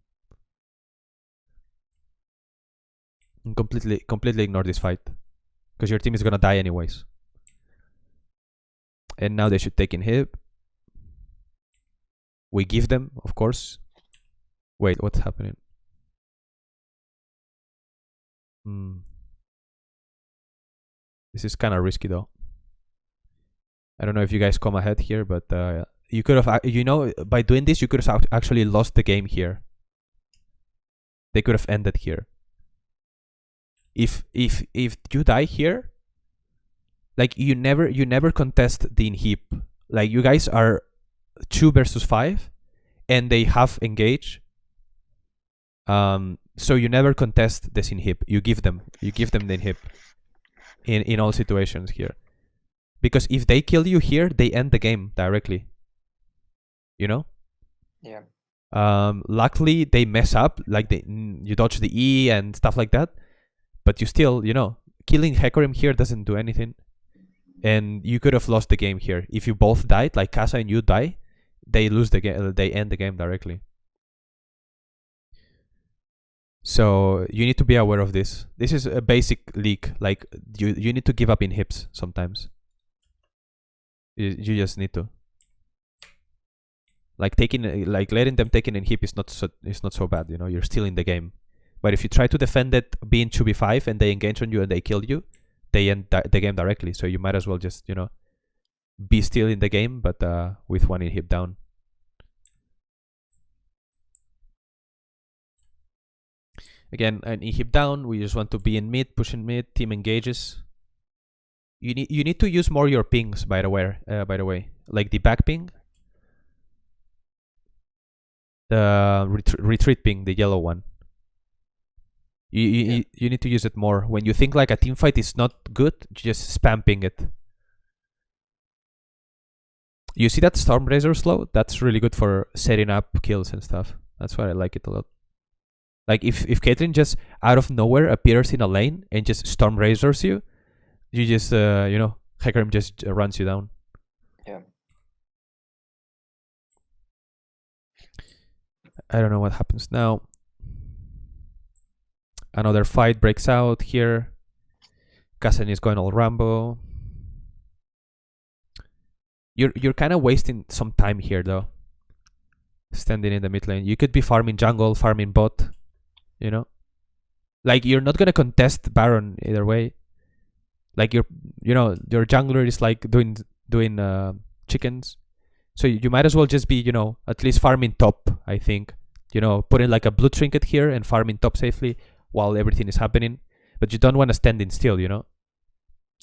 And completely completely ignore this fight because your team is gonna die anyways. And now they should take in inhib. We give them, of course. Wait, what's happening? Hmm. This is kind of risky though. I don't know if you guys come ahead here, but uh, you could have, you know, by doing this, you could have actually lost the game here. They could have ended here. If if if you die here, like you never you never contest the inhib. Like you guys are two versus five, and they have engage. Um, so you never contest this inhib. You give them you give them the inhib. In in all situations here, because if they kill you here, they end the game directly. You know. yeah. Um, luckily they mess up, like they you dodge the E and stuff like that, but you still, you know, killing Hecarim here doesn't do anything, and you could have lost the game here if you both died. Like Casa and you die, they lose the game. They end the game directly. So you need to be aware of this. This is a basic leak. Like you, you need to give up inhibs sometimes. You, just need to. Like taking like letting them take it inhib is not so is not so bad you know you're still in the game. But if you try to defend it being 2v5 and they engage on you and they kill you they end the game directly. So you might as well just you know be still in the game but uh with one inhib down. Again an inhib down we just want to be in mid pushing mid team engages you need you need to use more your pings by the way uh, by the way like the back ping the ret- retreat ping, the yellow one. You you, Yeah. you need to use it more. When you think like a team fight is not good, just spam ping it. You see that storm razor slow? That's really good for setting up kills and stuff. That's why I like it a lot. Like if if Caitlyn just out of nowhere appears in a lane and just storm razors you, you just uh you know Hecarim just uh, runs you down. Yeah. I don't know what happens now. Another fight breaks out here. Kazen is going all Rambo. You're you're kind of wasting some time here though. Standing in the mid lane, you could be farming jungle, farming bot. You know, like you're not gonna contest Baron either way. Like your you know your jungler is like doing doing uh, chickens, So you might as well just be, you know, at least farming top, I think. You know, putting like a blue trinket here and farming top safely while everything is happening. But you don't want to stand in still, you know?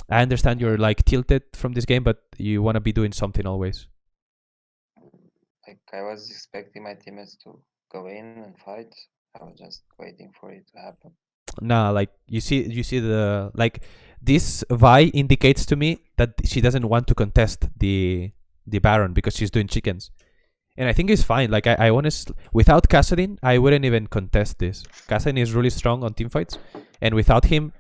I understand you're like tilted from this game, but you want to be doing something always. Like I was expecting my teammates to go in and fight. I was just waiting for it to happen. Nah, like you see you see the like this Vi indicates to me that she doesn't want to contest the the Baron because she's doing chickens. And I think it's fine. Like I, I honestly without Kassadin, I wouldn't even contest this. Kassadin is really strong on team fights. And without him,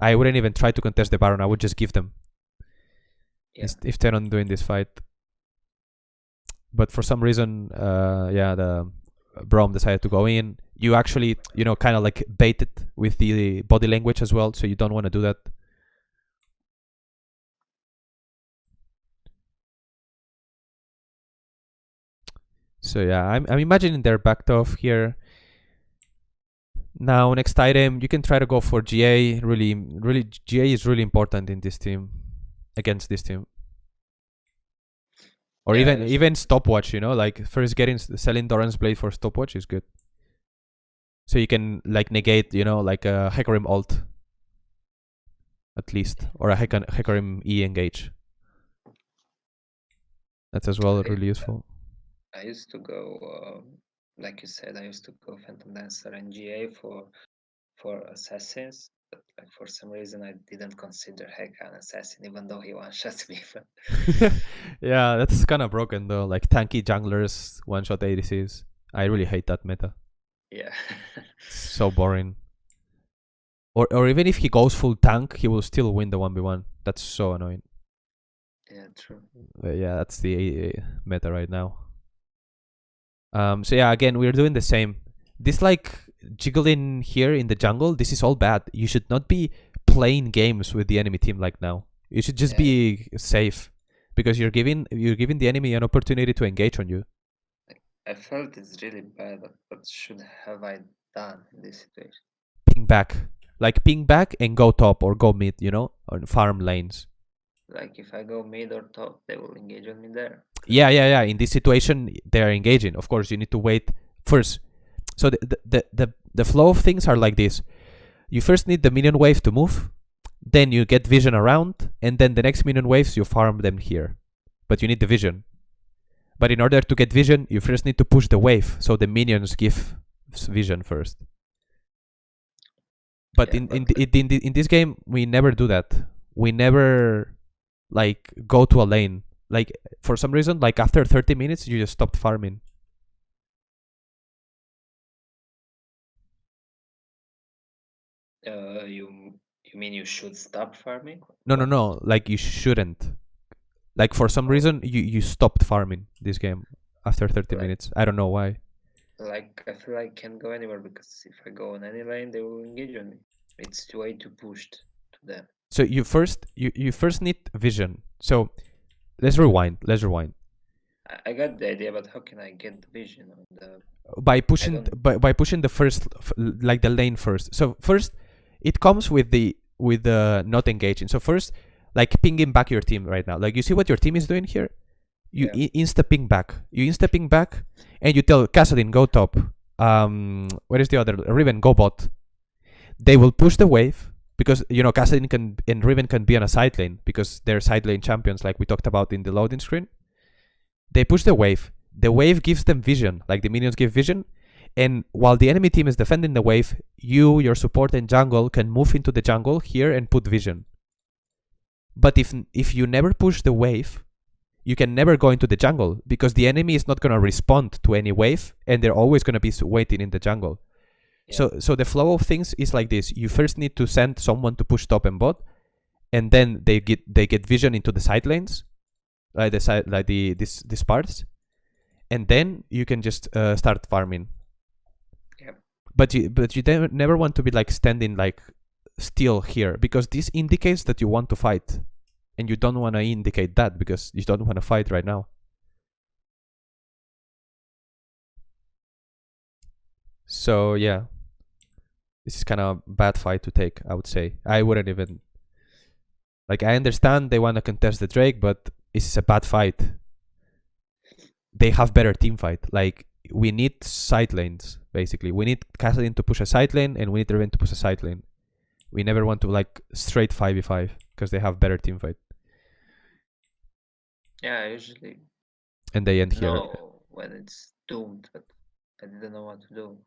I wouldn't even try to contest the Baron. I would just give them. Yeah. If they're not doing this fight. But for some reason, uh yeah, the Braum decided to go in. You actually, you know, kind of like baited with the body language as well, so you don't want to do that. So yeah, I'm I'm imagining they're backed off here. Now next item, you can try to go for GA. Really, really, GA is really important in this team, against this team. Or Yeah, even even stopwatch, you know, like first getting selling Doran's blade for stopwatch is good. So you can like negate, you know, like a Hecarim alt, at least, or a Heca- Hecarim E engage. That's as well really useful. I used to go, um, like you said, I used to go Phantom Dancer and GA for for assassins, but like for some reason I didn't consider Heka an assassin, even though he one (laughs) shot me. (laughs) Yeah, that's kind of broken though. Like tanky junglers, one shot ADCs. I really hate that meta. yeah, (laughs) so boring. Or or even if he goes full tank, he will still win the one v one. That's so annoying. yeah, true. But yeah, that's the uh, meta right now. Um. So yeah, again, we're doing the same. This like jiggling here in the jungle. This is all bad. You should not be playing games with the enemy team like now. You should just Yeah. be safe because you're giving you're giving the enemy an opportunity to engage on you. I felt it's really bad, but what should have I done in this situation? Ping back, like ping back and go top or go mid. You know, on farm lanes. Like if I go mid or top, they will engage on me there. Yeah, yeah, yeah. In this situation, they are engaging. Of course, you need to wait first. So the the the the, the flow of things are like this. You first need the minion wave to move, then you get vision around, and then the next minion waves you farm them here. But you need the vision. But in order to get vision, you first need to push the wave, so the minions give vision first. But Yeah, in in, in in in this game, we never do that. We never like go to a lane. Like for some reason, like after 30 minutes, you just stopped farming. Uh, you you mean you should stop farming? No, no, no. Like you shouldn't. Like for some reason, you you stopped farming this game after 30 Right. minutes. I don't know why. Like I feel like I can't go anywhere because if I go on any lane, they will engage on me. It's way too pushed to them. So you first you you first need vision. So let's rewind. Let's rewind. I, got the idea, but how can I get the vision on the? by pushing by, by pushing the first like the lane first so first it comes with the with the not engaging so first like pinging back your team right now like you see what your team is doing here you Yeah. insta ping back you insta ping back and you tell Kassadin go top um where is the other Riven go bot they will push the wave because you know Kassadin can and Riven can be on a side lane because they're side lane champions like we talked about in the loading screen. They push the wave. The wave gives them vision like the minions give vision. And while the enemy team is defending the wave you your support and jungle can move into the jungle here and put vision. But if if you never push the wave you can never go into the jungle because the enemy is not going to respond to any wave and they're always going to be waiting in the jungle Yeah. so so the flow of things is like this you first need to send someone to push top and bot and then they get they get vision into the side lanes like the side like the this these parts and then you can just uh, start farming Yep. but you but you never never want to be like standing like still here because this indicates that you want to fight and you don't want to indicate that because you don't want to fight right now so yeah this is kind of a bad fight to take i would say i wouldn't even like i understand they want to contest the drake but this is a bad fight they have better team fight. Like we need side lanes basically. We need Kassadin to push a side lane, and we need Riven to push a side lane. We never want to like straight five v five because they have better team fight, Yeah, usually and they end here. know when it's doomed, but I didn't know what to do.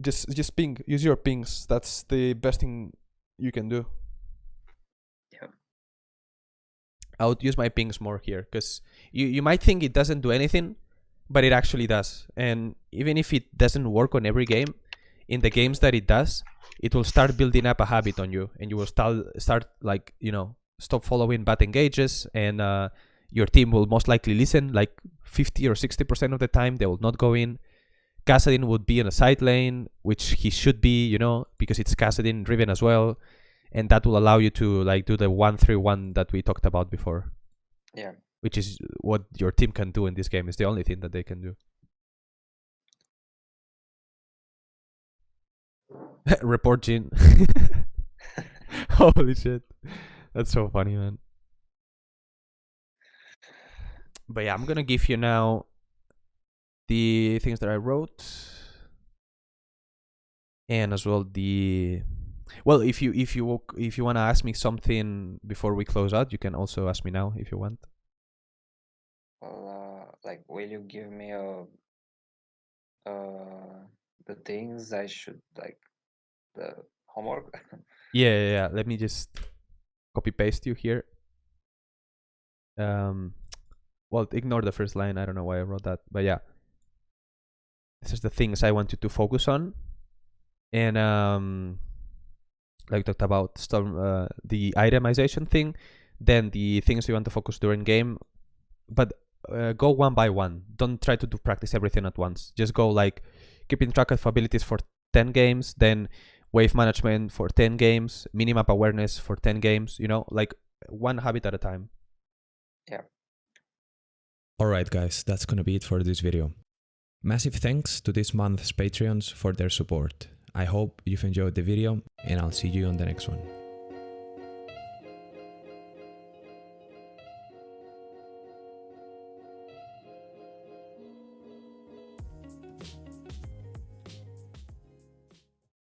Just just ping. Use your pings. That's the best thing you can do. Yeah. I would use my pings more here because you, you might think it doesn't do anything, but it actually does. And even if it doesn't work on every game, in the games that it does, it will start building up a habit on you, and you will start start like you know stop following bad engages, and uh, your team will most likely listen. Like fifty or sixty percent of the time, they will not go in. Kassadin would be in a side lane, which he should be, you know, because it's Kassadin driven as well, and that will allow you to like do the one three one that we talked about before Yeah. which is what your team can do in this game. It's the only thing that they can do. (laughs) Report Jhin. (laughs) Holy shit. That's so funny, man. But yeah, I'm gonna give you now the things that I wrote. And as well the well if you if you if you wanna ask me something before we close out, you can also ask me now if you want. Well, uh, like, will you give me a, uh, the things I should like, the homework? (laughs) Yeah, yeah, yeah. Let me just copy paste you here. Um, well, ignore the first line. I don't know why I wrote that, but yeah, this is the things I want you to focus on, and um, like talked about storm, uh, the itemization thing, then the things you want to focus during game, but uh, go one by one. Don't try to do practice everything at once. Just go like keeping track of abilities for ten games, then wave management for 10 games, minimap awareness for 10 games, you know, like one habit at a time. Yeah. Alright guys, that's gonna be it for this video. Massive thanks to this month's Patreons for their support. I hope you've enjoyed the video and I'll see you on the next one.